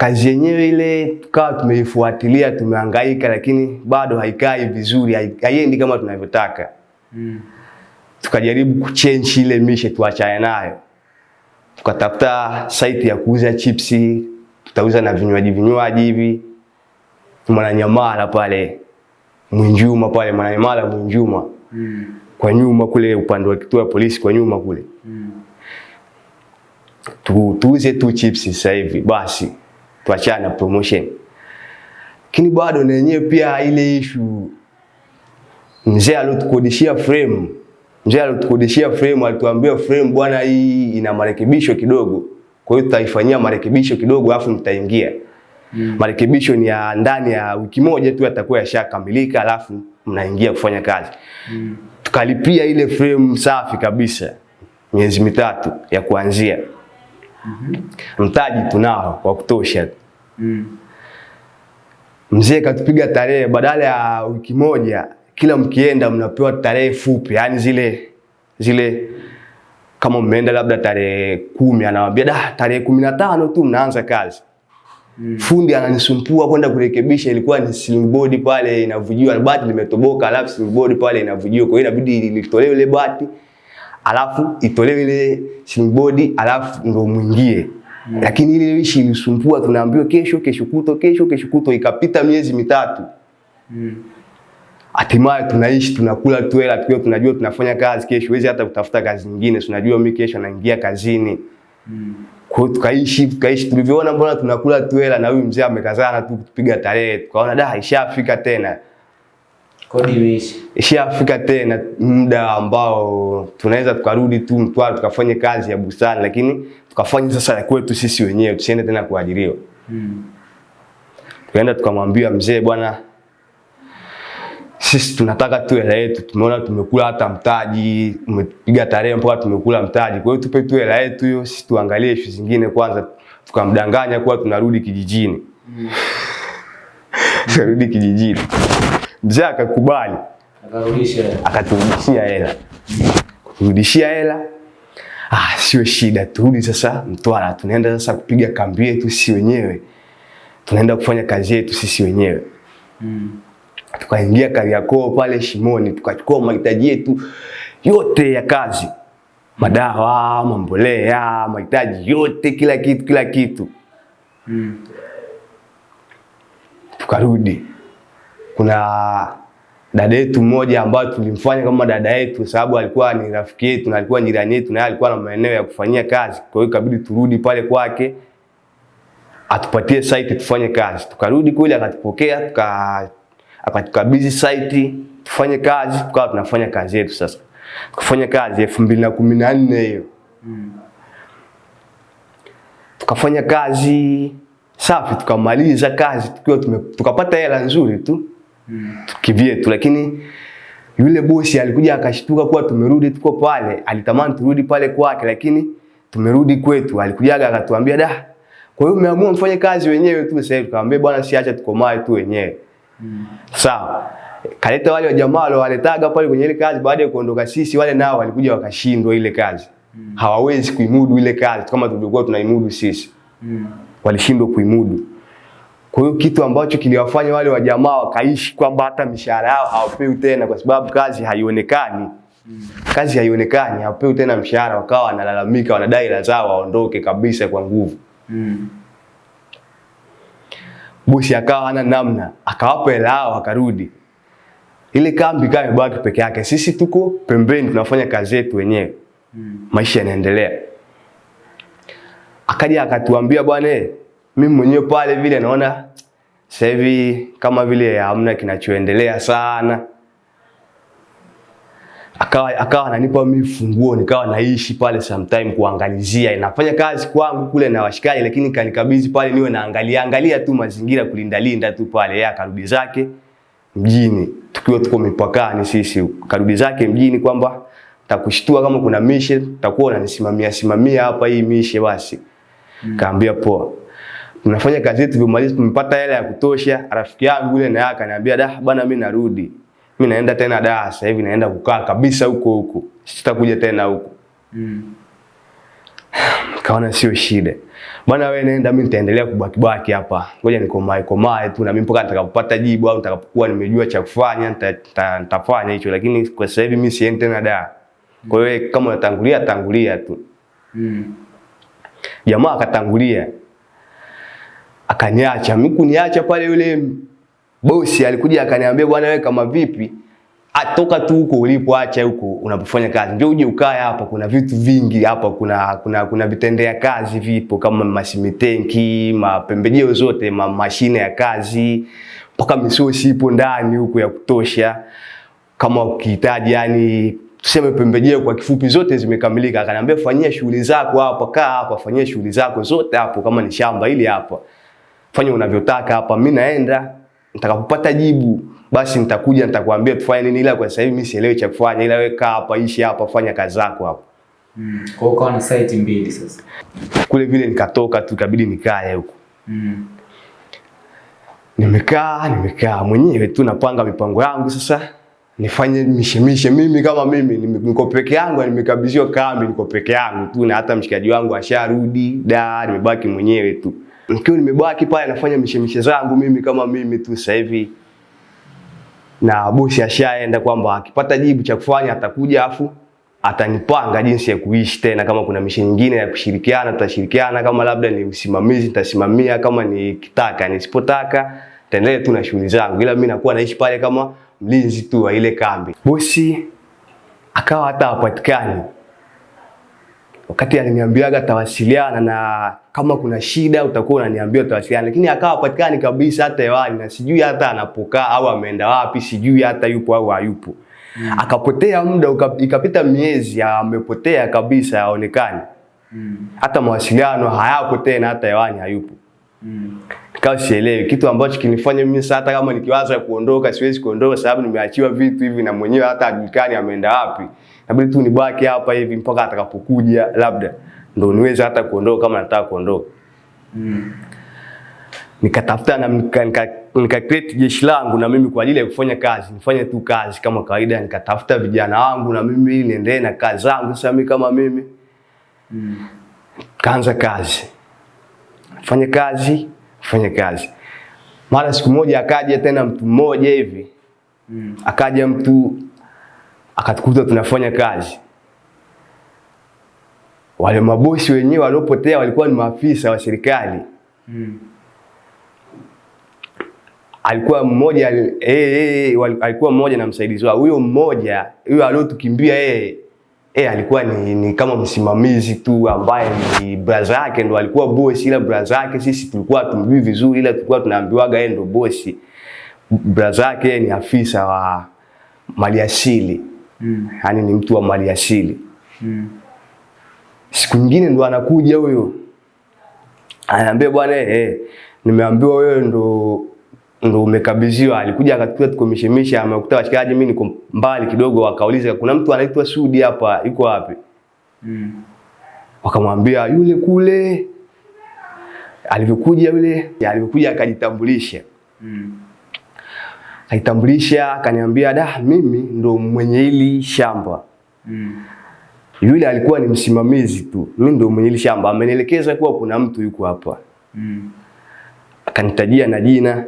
kazi yenyewe ile tukawa tumeifuatilia, tumehangaika, lakini bado haikai vizuri, hai- haiendi kama tunavyotaka. Mm. tukajaribu kuchange ile mishe tuachane nayo, tukatafuta site ya kuuza chipsi, tutauza na vinywaji vinywaji hivi Mwananyamala pale Mwinjuma pale Mwananyamala Mwinjuma Mm. kwa nyuma kule upande wa kituo cha polisi kwa nyuma kule Mm. tu, tuuze tu chipsi sasa hivi basi tuachane na promotion. Lakini bado na yenyewe pia ile issue mzee aliotukodishia frame mzee aliotukodishia frame alituambia frame bwana, hii ina marekebisho kidogo, kwa hiyo tutaifanyia marekebisho kidogo alafu mtaingia. Mm. Marekebisho ni ya ndani ya wiki moja tu yatakuwa yashakamilika, alafu mnaingia kufanya kazi. Mm. Tukalipia ile frame safi kabisa, miezi mitatu ya kuanzia. Mtaji tunao wa kutosha. Mm. Mzee katupiga tarehe, badala ya wiki moja, kila mkienda mnapewa tarehe fupi, yani zile zile kama mmeenda labda tarehe kumi, anawaambia da, tarehe kumi na tano tu mnaanza kazi. Mm. Fundi ananisumbua kwenda kurekebisha, ilikuwa ni ceiling board pale inavujiwa, bati limetoboka, alafu ceiling board pale inavujiwa, kwa hiyo inabidi litolewe ile bati, alafu itolewe ile board, alafu ndo mwingie. mm. Lakini ile ishi ilisumbua, tunaambiwa kesho, kesho kuto, kesho, kesho kuto, ikapita miezi mitatu. Mm. Hatimaye tunaishi tunakula tu hela tukiwa tunajua tunafanya kazi kesho, huwezi hata kutafuta kazi nyingine, tunajua mimi kesho naingia kazini. Mm. Kwa tukaishi tukaishi, tulivyoona mbona tunakula tu hela na huyu mzee amekazana tu kutupiga tarehe, tukaona da, ishafika tena. Ishafika tena muda ambao tunaweza tukarudi tu Mtwara tukafanye kazi ya bustani, lakini tukafanye sasa ya kwetu sisi wenyewe, tusiende tena kuajiriwa. Mm. Tukaenda tukamwambia mzee, bwana, sisi tunataka tu hela yetu, tumeona tumekula hata mtaji, umepiga tarehe mpaka tumekula mtaji, kwa hiyo tupe tu hela yetu hiyo, sisi tuangalie ishu zingine kwanza. Tukamdanganya kuwa tunarudi kijijini, Mm. tunarudi kijijini. Mzee akakubali, Akarudisha. akaturudishia hela, kuturudishia hela Ah, sio shida, turudi sasa Mtwara, tunaenda sasa kupiga kambi yetu sisi wenyewe, tunaenda kufanya kazi yetu sisi wenyewe Mm. tukaingia Kariakoo pale Shimoni, tukachukua mahitaji yetu yote ya kazi madawa, mambolea, mahitaji yote, kila kitu, kila kitu. Mm. Tukarudi, kuna dada yetu mmoja ambayo tulimfanya kama dada yetu, sababu alikuwa ni rafiki yetu na alikuwa jirani yetu, na alikuwa na maeneo ya kufanyia kazi. Kwa hiyo ikabidi turudi pale kwake atupatie site tufanye kazi. Tukarudi kule, akatupokea tuka akatukabidhi site tufanye kazi, tukawa tunafanya kazi yetu sasa. Tukafanya kazi elfu mbili na kumi na nne hiyo Mm. tukafanya kazi safi, tukamaliza kazi tukiwa tukapata hela nzuri tu Mm. kivyetu, lakini yule bosi alikuja akashtuka kuwa tumerudi tuko pale, alitamani turudi pale kwake, lakini tumerudi kwetu. Alikujaga akatuambia da, kwa hiyo mmeamua mfanye kazi wenyewe tu sasa hivi. Tukamwambia bwana, si acha tukomae tu wenyewe. Mm. Sawa. Kaleta wale wa jamaa wale waletaga pale kwenye ile kazi, baada ya kuondoka sisi, wale nao walikuja wakashindwa ile kazi. mm. Hawawezi kuimudu ile kazi kama tulivyokuwa tunaimudu sisi. Mm. Walishindwa kuimudu. Kwa hiyo kitu ambacho kiliwafanya wale wajamaa wakaishi kwamba hata mishahara yao hawapewi tena, kwa sababu kazi haionekani. Kazi haionekani, hawapewi tena mshahara, wakawa wanalalamika, wanadai hela zao waondoke kabisa kwa nguvu. Mm. bosi akawa hana namna, akawapa hela yao akarudi. Ile kambi kama imebaki peke yake, sisi tuko pembeni tunafanya kazi yetu wenyewe, Mm. maisha yanaendelea. Akaja akatuambia bwana, eh, mimi mwenyewe pale vile naona sasa hivi kama vile hamna kinachoendelea sana. Akawa akawa ananipa mimi funguo, nikawa naishi pale sometime kuangalizia. inafanya kazi kwangu kule na washikaji, lakini kanikabidhi pale niwe naangalia angalia tu mazingira, kulinda linda tu pale. Yeye akarudi zake mjini, tukiwa tuko mipakani sisi, karudi zake mjini kwamba takushtua kama kuna mishe, takuwa unanisimamia simamia hapa hii mishe basi. Kaambia poa. Tunafanya kazi yetu vimalizi, tumepata hela ya kutosha. Rafiki yangu yule naye akaniambia da bwana, mimi narudi. Mimi naenda tena da, sasa hivi naenda kukaa kabisa huko huko. Sitakuja tena huko. Mm. Kaona sio shida. Bwana wewe nenda, mimi nitaendelea kubaki baki hapa. Ngoja nikomae komae tu na mimi mpaka nitakapopata jibu au nitakapokuwa nimejua cha kufanya nita- nita- nitafanya hicho, lakini kwa sasa hivi mimi siendi tena da. Kwa hiyo kama unatangulia tangulia tu. Mm. Jamaa akatangulia akaniacha. Mimi kuniacha pale, yule bosi alikuja akaniambia, bwana wewe kama vipi, atoka tu huko ulipoacha huko unapofanya kazi, ndio uje ukae hapa. Kuna vitu vingi hapa, kuna kuna kuna vitendea kazi vipo kama masimitenki, mapembejeo zote, ma mashine ya kazi, mpaka misosi ipo ndani huko ya kutosha kama ukihitaji yani tuseme pembejeo kwa kifupi zote zimekamilika. Akaniambia fanyia shughuli zako hapa, kaa hapa, fanyia shughuli zako zote hapo, kama ni shamba ili hapa, fanya unavyotaka hapa. Mimi naenda, nitakapopata jibu basi nitakuja nitakwambia tufanye nini, ila kwa sasa hivi mimi sielewi cha kufanya, ila wewe kaa hapa, ishi hapa, fanya kazi zako hapa. Mm. Kwa hiyo ukawa na site mbili sasa. Kule vile nikatoka tu, ikabidi nikae huko. Mm. Nimekaa nimekaa mwenyewe tu napanga mipango yangu sasa nifanye mishemishe mimi kama mimi niko peke yangu nimekabidhiwa kambi niko peke yangu tu na hata mshikaji wangu asharudi da nimebaki mwenyewe tu nikiwa nimebaki pale nafanya mishemishe zangu mimi kama mimi tu sasa hivi na bosi ashaenda kwamba akipata jibu cha kufanya atakuja afu atanipanga jinsi ya kuishi tena. Kama kuna mishe nyingine ya kushirikiana, tutashirikiana. Kama labda ni usimamizi, nitasimamia. Kama nikitaka, nisipotaka, taendelee tu na shughuli zangu, ila mimi nakuwa naishi pale kama mlinzi tu wa ile kambi. Bosi akawa hata hapatikani wakati aliniambiaga atawasiliana na kama kuna shida utakuwa unaniambia utawasiliana, lakini akawa hapatikani kabisa hata hewani, na sijui hata anapokaa au ameenda wapi, sijui hata yupo au hayupo. Mm. Akapotea muda ikapita miezi, amepotea kabisa, haonekani. Mm. Hata mawasiliano hayapo tena, hata hewani hayupo. Mm. Nikawa sielewi kitu ambacho kinifanya mimi sasa, hata kama nikiwaza kuondoka, siwezi kuondoka sababu nimeachiwa vitu hivi na mwenyewe hata ajulikani ameenda wapi. Inabidi tu nibaki hapa hivi mpaka atakapokuja, labda ndo niweze hata kuondoka kama nataka kuondoka. Mm. Nikatafuta na nika, nika, nika create jeshi langu na mimi kwa ajili ya kufanya kazi, nifanye tu kazi kama kawaida. Nikatafuta vijana wangu na mimi niendelee na kazi zangu. Sasa mimi kama mimi Mm. kaanza kazi, fanya kazi, fanya kazi. Mara siku moja akaja tena mtu mmoja hivi, Mm. akaja mtu akatukuta tunafanya kazi, wale mabosi wenyewe waliopotea walikuwa ni maafisa wa serikali. Mm. Alikuwa mmoja eh, eh, wal- alikuwa mmoja na msaidizi wao. Huyo mmoja huyo aliotukimbia yeye eh, alikuwa ni, ni kama msimamizi tu ambaye ni braza yake ndo alikuwa bosi, ila braza yake sisi tulikuwa tumjui vizuri, ila tulikuwa tunaambiwaga yeye ndo bosi. Braza yake ni afisa wa maliasili, Mm. yaani ni mtu wa maliasili. Mm. Siku nyingine ndo anakuja huyo anaambia bwana eh, eh, nimeambiwa wewe ndo ndo umekabidhiwa. Alikuja akatukuta tuko mishemishe, amekuta washikaji, mimi niko mbali kidogo, wakauliza kuna mtu anaitwa Sudi hapa, yuko wapi? Mm. Wakamwambia yule kule. Alivyokuja yule, alivyokuja akajitambulisha, Mm. akajitambulisha akaniambia, da, mimi ndo mwenye hili shamba. Mm. Yule alikuwa ni msimamizi tu, mimi ndio mwenye shamba, amenielekeza kuwa kuna mtu yuko hapa. Mm. akanitajia na jina.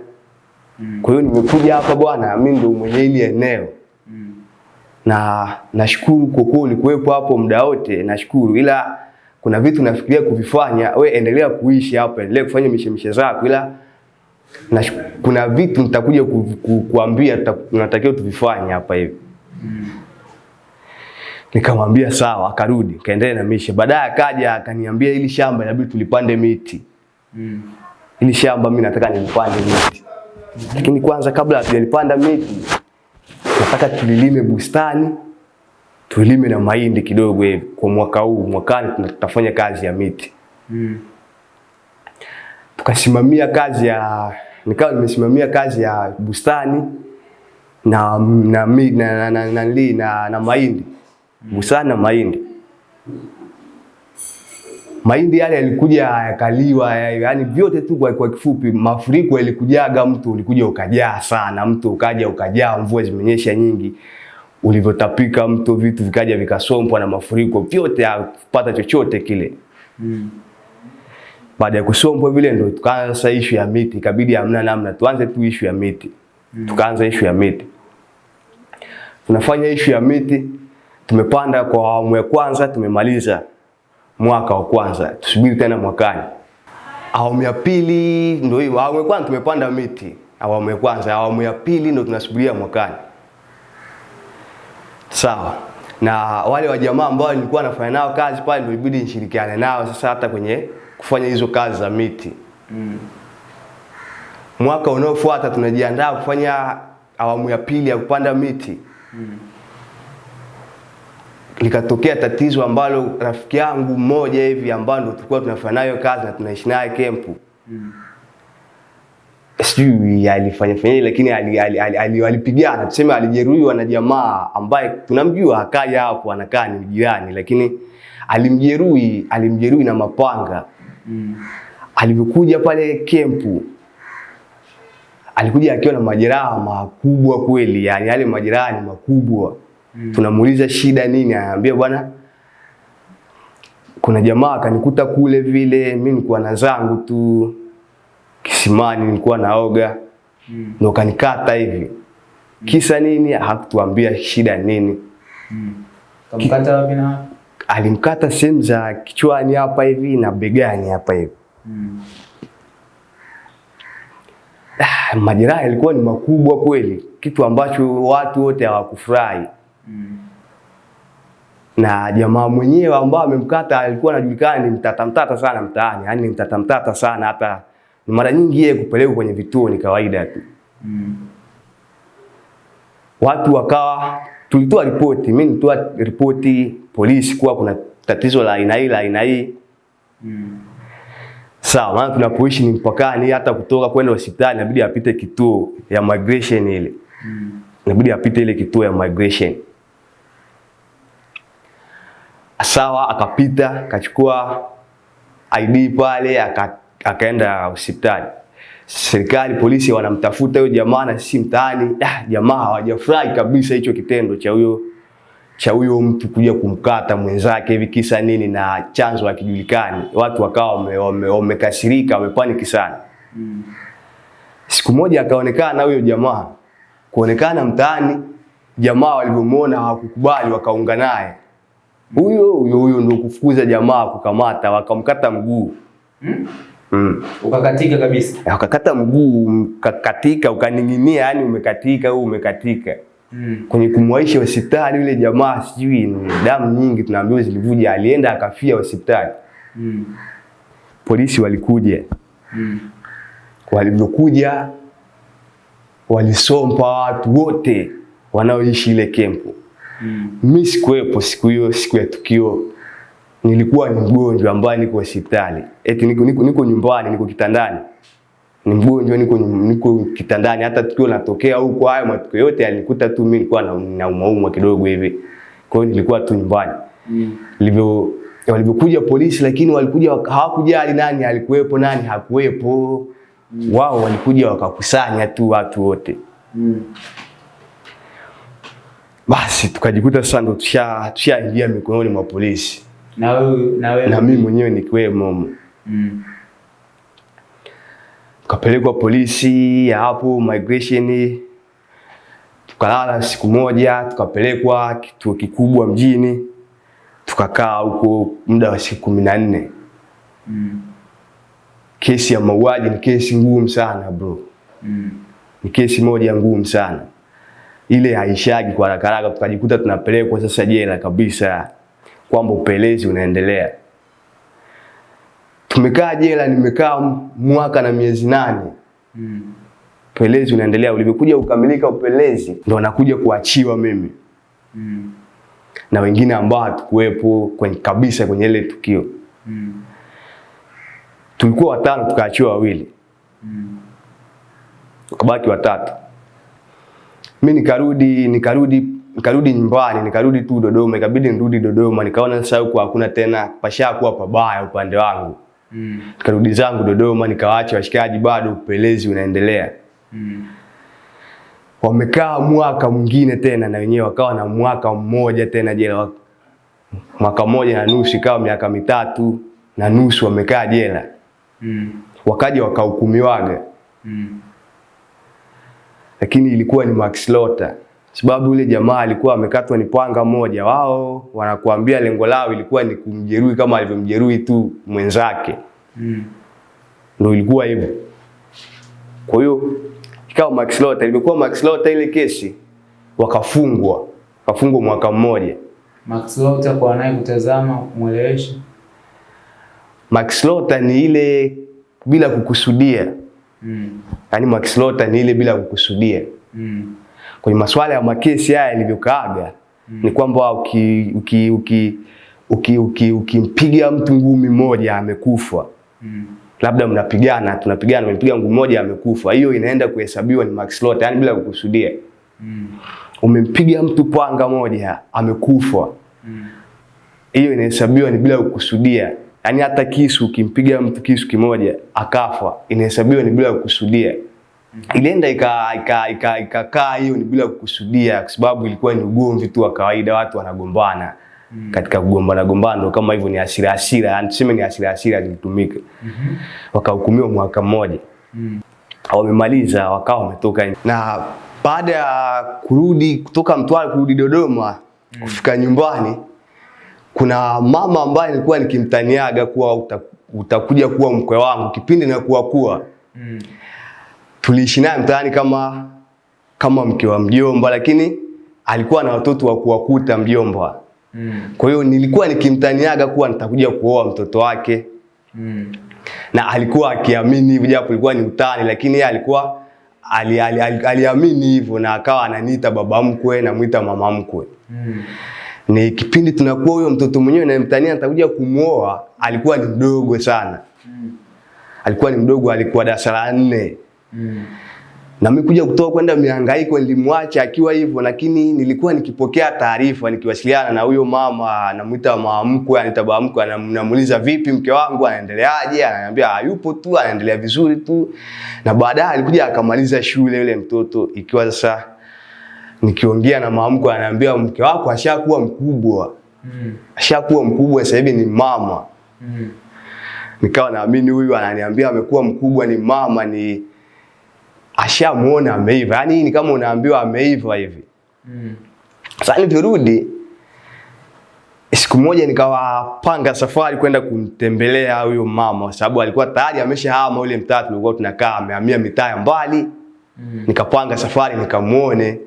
Mm. Kwa hiyo nimekuja hapa bwana, mimi ndio mwenye hili eneo Mm. na nashukuru kwa kuwa ulikuwepo hapo muda wote, nashukuru, ila kuna vitu nafikiria kuvifanya. We endelea kuishi hapa, endelea kufanya mishemishe zako, ila na, kuna vitu nitakuja ku, ku, kuambia natakiwa tunatakiwa tuvifanye hapa hivi. Mm. Nikamwambia sawa, akarudi kaendelea na misha. Baadaye akaja akaniambia ili shamba inabidi tulipande miti Mm. ili shamba mimi nataka nilipande miti, mm. lakini kwanza kabla hatujalipanda miti nataka tulilime bustani, tulime na mahindi kidogo hivi kwa mwaka huu. Mwakani tutafanya kazi ya miti. Mm. Tukasimamia kazi ya nikawa nimesimamia kazi ya bustani na na na na na, na, na, na, na, na mahindi bustani na mahindi mahindi yale yalikuja yakaliwa, yani vyote tu kwa, kwa kifupi, mafuriko yalikujaga, mtu ulikuja ukajaa sana, mtu ukaja ukajaa, mvua zimenyesha nyingi, ulivyotapika mto, vitu vikaja vikasombwa na mafuriko, vyote hakupata chochote kile. Mm. Baada ya kusombwa vile, ndio tukaanza issue ya miti, ikabidi hamna namna, tuanze tu issue ya miti. mm. Tukaanza issue ya miti, tunafanya issue ya miti, tumepanda kwa awamu ya kwanza, tumemaliza mwaka wa kwanza, tusubiri tena mwakani. Awamu ya pili ndio hiyo. Awamu ya kwanza tumepanda miti, awamu ya kwanza. Awamu ya pili ndio tunasubiria mwakani. Sawa. Na wale wa jamaa ambao nilikuwa nafanya nao kazi pale, ndio ibidi nishirikiane nao sasa hata kwenye kufanya hizo kazi za miti. Mm. Mwaka unaofuata tunajiandaa kufanya awamu ya pili ya kupanda miti. Likatokea tatizo ambalo rafiki yangu mmoja hivi ambao ndo tulikuwa tunafanya nayo kazi na tunaishi naye kempu. mm. Sijui alifanya fanya lakini alipigana ali- ali- ali- ali- tuseme alijeruhiwa na jamaa ambaye tunamjua akaja hapo, anakaa ni jirani, lakini alimjeruhi, alimjeruhi na mapanga Mm. alivyokuja pale kempu alikuja akiwa na majeraha makubwa kweli, yani yale majeraha ni makubwa. Tunamuuliza shida nini, anaambia bwana, kuna jamaa akanikuta kule vile, mimi nilikuwa na zangu tu kisimani, nilikuwa naoga Mm. ndo kanikata hivi. mm. Kisa nini? Hakutuambia shida nini. Mm. Kamkata wapi na? Alimkata sehemu za kichwani hapa hivi na begani hapa hivi. Mm. Ah, majeraha yalikuwa ni makubwa kweli, kitu ambacho watu wote hawakufurahi. Mm. Na jamaa mwenyewe ambao amemkata alikuwa anajulikana ni mtata mtata sana mtaani, yani ni mtata mtata sana, hata mara nyingi yeye kupelekwa kwenye vituo ni kawaida tu. Mm. Watu wakawa, tulitoa ripoti, mimi nilitoa ripoti polisi kuwa kuna tatizo la aina hii la aina hii. Mm. Sawa, maana tunapoishi ni mpakani, hata kutoka kwenda hospitali inabidi apite kituo ya migration ile. Mm. inabidi apite ile kituo ya migration. Sawa, akapita akachukua ID pale aka, akaenda hospitali. Serikali polisi wanamtafuta huyo jamaa na sisi mtaani, ah, jamaa hawajafurahi kabisa hicho kitendo cha huyo cha huyo mtu kuja kumkata mwenzake hivi kisa nini na chanzo hakijulikani. Watu wakawa wame- wame- wamekasirika, wamepaniki sana. Mm. Siku moja akaonekana huyo jamaa, kuonekana mtaani, jamaa walivyomuona hawakukubali, wakaunga naye huyo huyo huyo ndio kufukuza jamaa kukamata, wakamkata mguu Mm? mm. Ukakatika kabisa. Ukakata mguu ukakatika, ukaning'inia, yani umekatika au umekatika Mm. kwenye kumwaisha hospitali yule jamaa, sijui ni damu nyingi tunaambiwa zilivuja, alienda akafia hospitali. Mm. Polisi walikuja, Mm. walivyokuja walisompa watu wote wanaoishi ile kempu. Mm. Mimi sikuwepo siku hiyo, siku ya tukio, nilikuwa ni mgonjwa ambaye niko hospitali, eti niko, niko, niko nyumbani, niko kitandani, ni mgonjwa, niko, niko kitandani. Hata tukio linatokea huko, hayo matukio yote yalikuta tu mimi, nilikuwa na naumaumwa kidogo hivi, kwa hiyo nilikuwa tu nyumbani Mm. livyo walivyokuja polisi, lakini walikuja hawakujali nani alikuwepo nani hakuwepo. Wao walikuja wakakusanya tu watu wote, Mm. Basi tukajikuta sasa ndo tusha tushaingia mikononi mwa polisi, Na wewe na wewe na mimi mwenyewe nikiwemo. Mm. Tukapelekwa polisi ya hapo migration, tukalala siku moja, tukapelekwa kituo kikubwa mjini, tukakaa huko muda wa siku kumi na nne. Mm. Kesi ya mauaji ni kesi ngumu sana bro, Mm. ni kesi moja ngumu sana, ile haishagi kwa haraka haraka. Tukajikuta tunapelekwa sasa jela kabisa, kwamba upelezi unaendelea. Tumekaa jela, nimekaa mwaka na miezi nane, Mm. upelezi unaendelea. Ulivyokuja ukamilika upelezi, ndo nakuja kuachiwa mimi Mm. na wengine ambao hatukuwepo kwenye kabisa kwenye ile tukio. Mm. Tulikuwa watano, tukaachiwa wawili. Mm. ukabaki watatu. Mi nikarudi nikarudi nikarudi nyumbani, nikarudi tu Dodoma, ikabidi nirudi Dodoma. Nikaona sasa huko hakuna tena, pashakuwa pabaya upande wangu. Mm. Nikarudi zangu Dodoma, nikawaacha washikaji, bado upelezi unaendelea. Mm. Wamekaa mwaka mwingine tena, na wenyewe wakawa na mwaka mmoja tena jela, mwaka mmoja na nusu, ikawa miaka mitatu na nusu wamekaa jela. Mm. Wakaja wakahukumiwaga Mm. Lakini ilikuwa ni Max Lota, sababu yule jamaa alikuwa amekatwa ni panga moja. Wao wanakuambia lengo lao ilikuwa ni kumjeruhi kama alivyomjeruhi tu mwenzake, Mm. ndio ilikuwa hivyo. Kwa hiyo ikawa Max Lota, ilikuwa Max Lota ile kesi, wakafungwa wakafungwa mwaka mmoja. Max Lota kwa naye kutazama mweleweshe. Max Lota ni ile bila kukusudia, Mm. yaani makislota ni ile bila kukusudia. Mm. kwenye masuala ya makesi haya yalivyokaaga ni kwamba uki uki uki uki uki uki mtu ngumi moja amekufa, Mm. labda mnapigana, tunapigana, umempiga ngumi moja amekufa, hiyo inaenda kuhesabiwa ni makislota Lota, yani bila kukusudia. Mm. Umempiga mtu panga moja amekufa, Mm. hiyo inahesabiwa ni bila kukusudia. Yaani hata kisu ukimpiga mtu kisu kimoja akafa, inahesabiwa ni bila kukusudia. Ilienda ikakaa ika, ika, ika, hiyo ni bila kukusudia, kwa sababu ilikuwa ni ugomvi tu wa kawaida, watu wanagombana mm. katika kugombana gombana, ndo kama hivyo, ni hasira hasira, yani tuseme ni hasira hasira zilitumika. mm -hmm. Wakahukumiwa mwaka mmoja, Mm. wamemaliza, wakawa wametoka na baada ya kurudi kutoka Mtwara kurudi Dodoma mm. kufika nyumbani, kuna mama ambaye nilikuwa nikimtaniaga kuwa uta, utakuja kuwa mkwe wangu kipindi na kuwa kuwa Mm. tuliishi naye mtaani kama kama mke wa mjomba, lakini alikuwa na watoto wa kuwakuta mjomba. Mm. Kwa hiyo nilikuwa nikimtaniaga kuwa nitakuja kuoa mtoto wake, Mm. na alikuwa akiamini hivyo, japo ilikuwa ni utani, lakini yeye alikuwa aliamini ali, ali, ali, hivyo na akawa ananiita baba mkwe, namwita mama mkwe. Mm. Ni kipindi tunakuwa huyo mtoto mwenyewe namtania nitakuja kumuoa, alikuwa ni mdogo sana, Mm. alikuwa ni mdogo, alikuwa darasa la nne Mm. na mimi kuja kutoka kwenda mihangaiko nilimwacha akiwa hivyo, lakini nilikuwa nikipokea taarifa, nikiwasiliana na huyo mama, anamuita mama mkwe, anaita baba mkwe, anam- vipi mke wangu anaendeleaje? Ananiambia hayupo tu, anaendelea vizuri tu. Na baadaye alikuja akamaliza shule yule mtoto, ikiwa sasa nikiongea na mamko anaambia ananiambia mke wako ashakuwa mkubwa, Mm. ashakuwa mkubwa, sasa hivi ni mama. Mm. Nikawa naamini huyu ananiambia amekuwa mkubwa, ni mama, ni ashamuona ameiva. Yaani ni kama unaambiwa ameiva hivi. Mm. Sasa nilirudi siku moja nikawapanga safari kwenda kumtembelea huyo mama kwa sababu alikuwa tayari ameshahama ule mtaa tulikuwa tunakaa, amehamia mitaa ya mbali. Mm. Nikapanga safari nikamuone,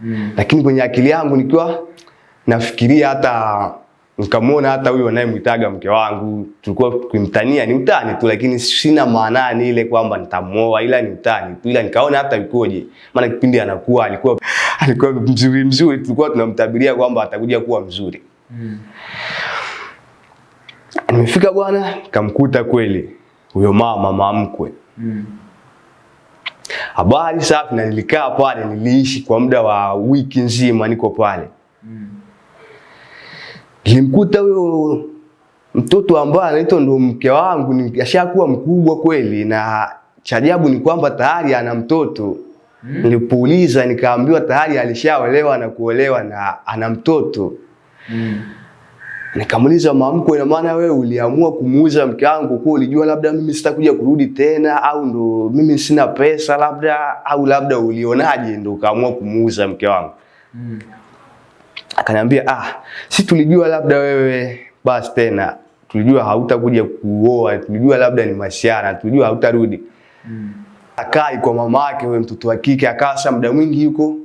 Mm. lakini kwenye akili yangu nikiwa nafikiria hata nikamwona hata huyo anayemwitaga mke wangu, tulikuwa tukimtania ni utani tu, lakini sina maanani ile kwamba nitamuoa, ila ni utani tu, ila nikaona hata yukoje, maana kipindi anakuwa alikuwa alikuwa mzuri mzuri, tulikuwa tunamtabiria kwamba atakuja kuwa mzuri. Mm. Nimefika bwana, kamkuta kweli huyo mama mamkwe. Mm. Habari safi, na nilikaa pale, niliishi kwa muda wa wiki nzima, niko pale. Mm. Nilimkuta huyo mtoto ambaye anaitwa ndo mke wangu, ni ashakuwa mkubwa kweli, na cha ajabu ni kwamba tayari ana mtoto. Mm. Nilipouliza nikaambiwa tayari alishaolewa na kuolewa na ana mtoto. Mm. Nikamuuliza mamko, ina maana wewe uliamua kumuuza mke wangu kwa ulijua labda mimi sitakuja kurudi tena, au ndo mimi sina pesa labda, au labda ulionaje ndo ukaamua kumuuza mke wangu? Mm. Akaniambia ah, si tulijua labda wewe basi tena, tulijua hautakuja kuoa, tulijua labda ni masiara, tulijua hautarudi. Mm. Akai kwa mama yake, wewe mtoto wa kike, akaa muda mwingi yuko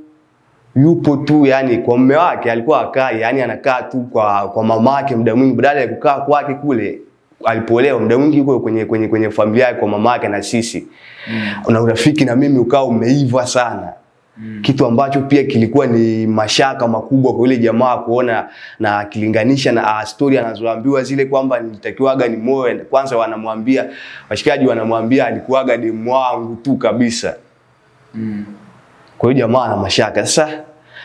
yupo tu, yani kwa mume wake alikuwa akai, yani anakaa tu kwa kwa mama yake muda mwingi, badala ya kukaa kwake kule alipoolewa, muda mwingi yuko kwenye kwenye kwenye familia yake kwa mama yake na sisi Mm. na urafiki na mimi ukawa umeiva sana Mm. kitu ambacho pia kilikuwa ni mashaka makubwa kwa yule jamaa kuona na akilinganisha na ah, story anazoambiwa zile kwamba nilitakiwaga ni moyo kwanza, wanamwambia washikaji, wanamwambia alikuwaga demu wangu tu kabisa. Mm. Kwa hiyo jamaa ana mashaka. Sasa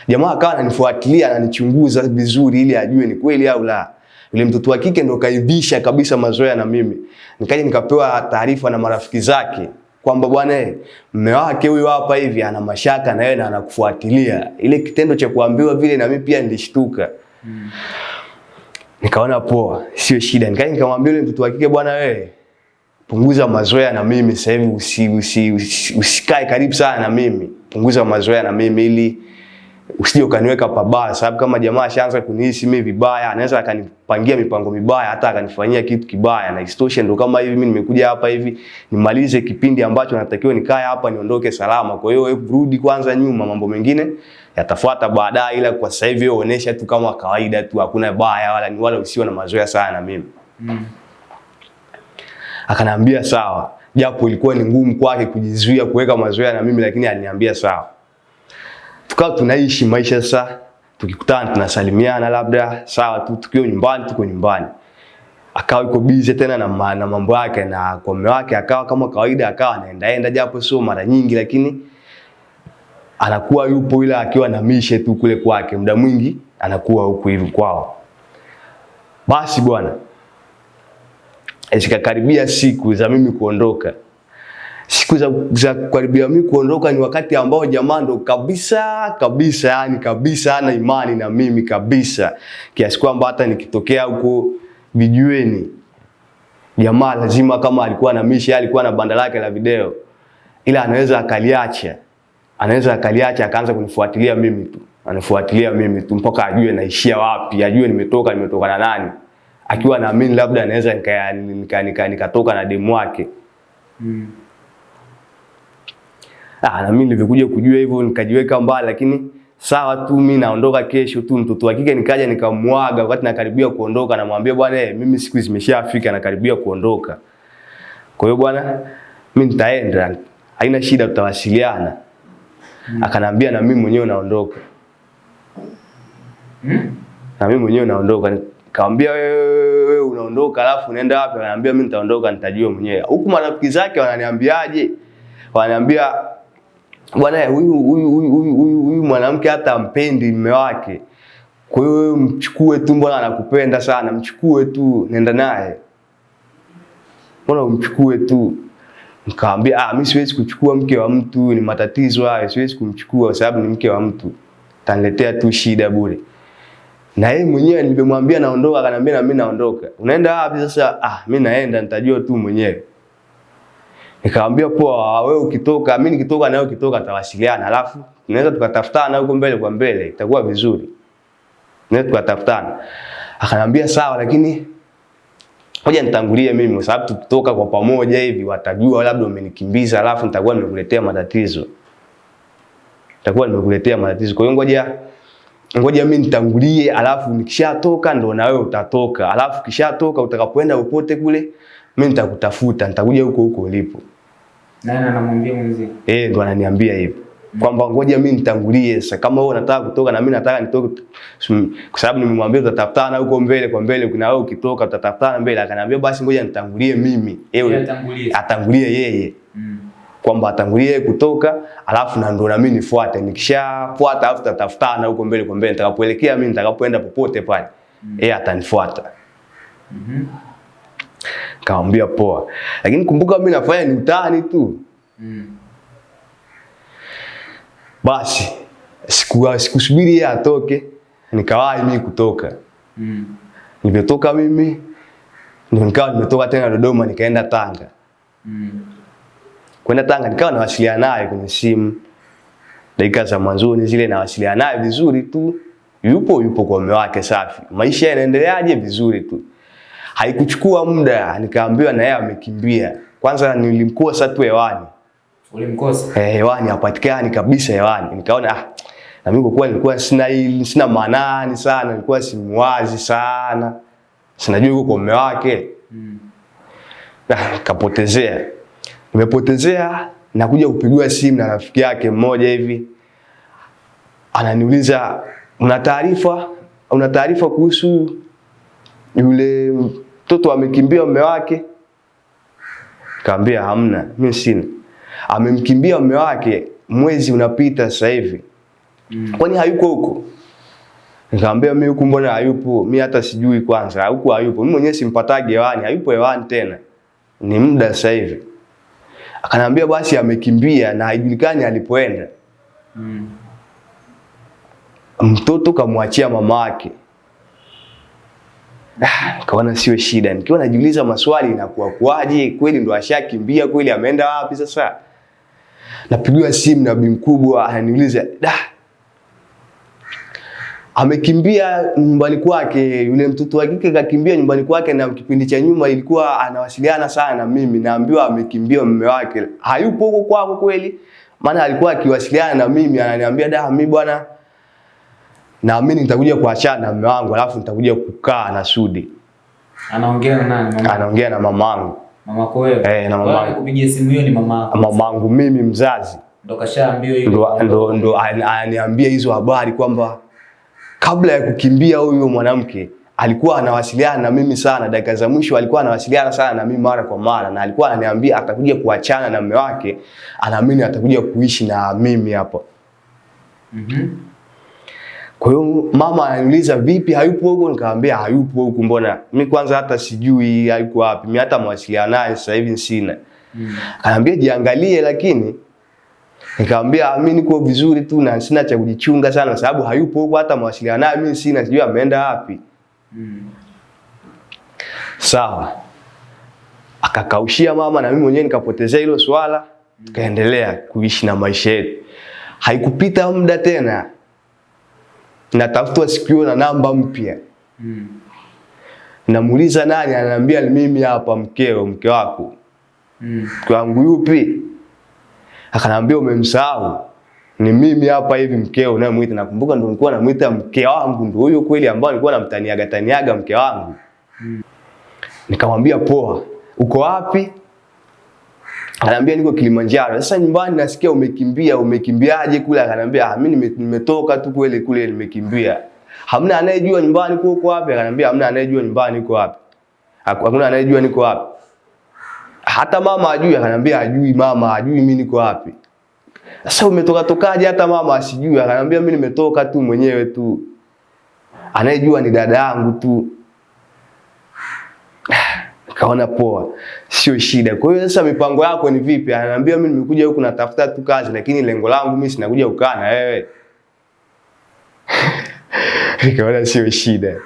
jamaa akawa ananifuatilia ananichunguza vizuri ili ajue ni kweli au la. Yule mtoto wa kike ndo kaivisha kabisa mazoea na mimi. Nikaja nikapewa taarifa na marafiki zake kwamba bwana eh, mume wake huyu hapa hivi ana mashaka na yeye na anakufuatilia. Ile kitendo cha kuambiwa vile na mimi pia nilishtuka. Hmm. Nikaona poa, sio shida. Nikaja nikamwambia yule mtoto wa kike bwana wewe punguza mazoea na mimi sasa hivi usi, usi, usi, usikae karibu sana na mimi. Punguza mazoea na mimi ili usije ukaniweka pabaya, sababu kama jamaa ashaanza kunihisi mimi vibaya, anaweza akanipangia mipango mibaya, hata akanifanyia kitu kibaya. Na isitoshe ndo kama hivi mimi nimekuja hapa hivi nimalize kipindi ambacho natakiwa nikae hapa niondoke salama. Kwa hiyo hebu rudi kwanza nyuma, mambo mengine yatafuata baadaye, ila kwa sasa hivi onesha tu kama kawaida tu, hakuna baya wala ni wala usiwe na mazoea sana na mimi. Mm. Akaniambia sawa, japo ilikuwa ni ngumu kwake kujizuia kuweka mazoea na mimi, lakini aliniambia sawa. Tukawa tunaishi maisha sasa, tukikutana tunasalimiana, labda sawa tu, tukiwa nyumbani, tuko nyumbani. Akawa yuko busy tena na, na mambo yake, na kwa mume wake akawa kama kawaida, akawa anaendaenda, japo sio mara nyingi, lakini anakuwa yupo, ila akiwa na mishe tu kule kwake, muda mwingi anakuwa huku hivi kwao. Basi bwana, zikakaribia siku za mimi kuondoka. Siku za, za kukaribia mimi kuondoka ni wakati ambao jamaa ndo kabisa kabisa, yani kabisa ana imani na mimi kabisa, kiasi kwamba hata nikitokea huko vijueni, jamaa lazima kama alikuwa na misha, alikuwa na banda lake la video, ila anaweza akaliacha, anaweza akaliacha akaanza kunifuatilia mimi tu, anifuatilia mimi tu mpaka ajue naishia wapi, ajue nimetoka nimetoka na nani. Akiwa naamini labda anaweza nikatoka nika, nika, nika na demu wake. Mm. Ah, na mimi nilivyokuja kujua hivyo nikajiweka mbali, lakini sawa tu, mimi naondoka kesho tu. Mtoto wa kike nikaja nikamwaga, wakati nakaribia kuondoka, namwambia bwana, eh, mimi siku zimeshafika, nakaribia kuondoka. Kwa hiyo bwana, mimi nitaenda, haina shida, tutawasiliana. Akanambia na mimi mwenyewe naondoka, Mm. na mimi mwenyewe naondoka. Nikamwambia wewe wewe unaondoka alafu unaenda wapi? Ananiambia mimi nitaondoka nitajua mwenyewe. Huku marafiki zake wananiambiaje? Wananiambia bwana huyu huyu huyu huyu huyu mwanamke hata mpendi mume wake. Kwa hiyo mchukue tu, mbona anakupenda sana, mchukue tu, nenda naye. Mbona umchukue tu? Nikamwambia ah, mimi siwezi kuchukua mke wa mtu, ni matatizo hayo, siwezi kumchukua kwa sababu ni mke wa mtu. Taniletea tu shida bure. Na yeye mwenyewe nilivyomwambia naondoka, akaniambia na mimi naondoka. Unaenda wapi sasa? Ah, mimi naenda nitajua tu mwenyewe. Nikamwambia poa, wewe ukitoka, mimi nikitoka na wewe ukitoka tawasiliana, alafu tunaweza tukatafutana huko mbele kwa mbele, itakuwa vizuri. Tunaweza tukatafutana. Akanambia sawa, lakini ngoja nitangulie mimi, kwa sababu tukitoka kwa pamoja hivi watajua labda umenikimbiza, alafu nitakuwa nimekuletea matatizo, nitakuwa nimekuletea matatizo. Kwa hiyo ngoja ngoja mimi nitangulie, alafu nikishatoka ndo na wewe utatoka, alafu kishatoka utakapoenda popote kule, mimi nitakutafuta, nitakuja huko huko ulipo. Nani anamwambia mwenzie? Eh, ndo ananiambia hivyo kwamba ngoja mimi nitangulie sasa, kama wewe unataka kutoka na mimi nataka nitoke, kwa sababu nimemwambia tutatafutana huko mbele kwa mbele, kuna wewe ukitoka tutatafutana mbele. Akaniambia basi ngoja nitangulie mimi, ewe atangulie. atangulie yeye, Mm. kwamba atangulie yeye kutoka, alafu na ndo na mimi nifuate. Nikishafuata alafu tutatafutana huko mbele kwa mbele, nitakapoelekea mimi, nitakapoenda popote pale, yeye atanifuata. Mhm. Nikamwambia poa, lakini kumbuka mimi nafanya ni utani tu. Mm. Basi siku sikusubiri yeye atoke, nikawahi mimi kutoka. Mm. Nimetoka mimi nikawa nimetoka tena Dodoma nikaenda Tanga. Mm. Kwenda Tanga nikawa nawasiliana naye kwenye simu. Dakika za mwanzoni zile nawasiliana naye vizuri tu. Yupo yupo kwa mume wake safi. Maisha yanaendeleaje vizuri tu. Haikuchukua muda nikaambiwa na yeye amekimbia. Kwanza nilimkosa tu hewani. Ulimkosa? Eh, hewani hapatikani kabisa hewani. Nikaona ah, na mimi kwa nilikuwa sina hili, sina manani sana, nilikuwa simwazi sana. Sinajua yuko kwa mume wake. Mm. Ah, kapotezea. Nimepotezea nakuja kupigiwa simu na rafiki yake mmoja hivi. Ananiuliza una taarifa? Una taarifa kuhusu yule mtoto amekimbia mume wake? Kaambia hamna, mimi sina. Amemkimbia mume wake mwezi unapita sasa hivi. Mm. Kwani hayuko huko? Nikamwambia mimi huku mbona hayupo? Mimi hata sijui kwanza. Huku hayupo. Mimi mwenyewe simpatage hewani, hayupo hewani tena. Ni muda sasa hivi. Akanambia basi amekimbia na haijulikani alipoenda. Mm. Mtoto kamwachia mama yake. Nikaona sio shida. Nikiwa najiuliza maswali inakuwa kuaje? Kweli ndo ashakimbia kweli ameenda wapi sasa? Napigiwa simu na bi mkubwa ananiuliza, "Da, amekimbia nyumbani kwake, yule mtoto wa kike kakimbia nyumbani kwake, na kipindi cha nyuma ilikuwa anawasiliana sana na mimi, naambiwa amekimbia mume wake. Hayupo huko kwako kweli? Maana alikuwa akiwasiliana na mimi, ananiambia da, mimi bwana naamini nitakuja kuachana na mume wangu, alafu nitakuja kukaa na Sudi. Anaongea na nani? Mama. Anaongea na mamangu, Mamako wewe? Eh, na mamangu. Kupigia simu hiyo ni mamako. mamangu mimi mzazi Ndo kashaambiwa hiyo. ndo, ndo, ndo ananiambia hizo habari kwamba kabla ya kukimbia huyo mwanamke alikuwa anawasiliana na mimi sana, dakika za mwisho alikuwa anawasiliana sana na mimi mara kwa mara, na alikuwa ananiambia atakuja kuachana na mume wake, anaamini atakuja kuishi na mimi hapa. Mhm. Kwa hiyo mama ananiuliza vipi, hayupo huko? Nikamwambia hayupo huko. mbona mimi kwanza hata sijui hayuko wapi, mimi hata mawasiliano naye sasa hivi sina. Mm. Akaniambia jiangalie, lakini nikamwambia mimi niko vizuri tu na sina cha kujichunga sana, kwa sababu hayupo huko, hata mawasiliano naye mimi sina, sijui ameenda wapi. Mm. Sawa, akakaushia mama na mimi mwenyewe nikapotezea hilo swala, tukaendelea kuishi na maisha yetu. Haikupita muda tena, natafutwa sikio na namba mpya Mm. namuuliza nani, ananiambia ni mimi hapa, mkeo, mke wako. Mm. Mke wangu yupi? Akanambia umemsahau, ni mimi hapa hivi, mkeo unayemwita. Nakumbuka ndo nilikuwa namuita mke wangu, ndo huyo kweli ambao nilikuwa namtaniaga taniaga mke wangu. mm. Nikamwambia poa, uko wapi? Ananiambia niko Kilimanjaro. Sasa nyumbani nasikia umekimbia, umekimbiaje kule? Akanambia ah, mimi nime- nimetoka tu kweli kule nimekimbia. Hamna anayejua nyumbani kwa uko wapi? Akanambia hamna anayejua nyumbani uko wapi. Hakuna anayejua niko wapi. Hata mama ajui, akanambia ajui mama, ajui mimi niko wapi. Sasa umetoka tokaje hata mama asijui? Akanambia mimi nimetoka tu mwenyewe tu. Anayejua ni dada yangu tu. Kaona poa, sio shida. Kwa hiyo sasa mipango yako ni vipi? Ananiambia mimi nimekuja huku natafuta tu kazi, lakini lengo langu mimi sinakuja kukaa na wewe. Nikaona sio shida.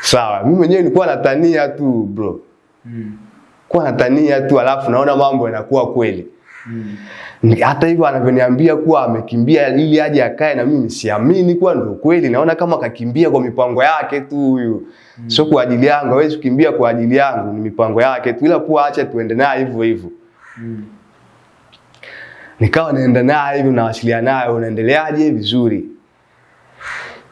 Sawa, mimi mwenyewe nilikuwa natania tu bro. Mm. Kwa natania tu alafu naona mambo yanakuwa kweli. Mm. Hata hivyo anavyoniambia kuwa amekimbia ili aje akae na mimi siamini kuwa ndio kweli. Naona kama kakimbia kwa mipango yake tu huyu. Mm. sio kwa ajili yangu hawezi kukimbia kwa ajili yangu ni mipango yake tu ila kuwa acha tuende naye hivyo hivyo. Mm. nikawa naenda naye hivyo nawasiliana naye unaendeleaje? Vizuri.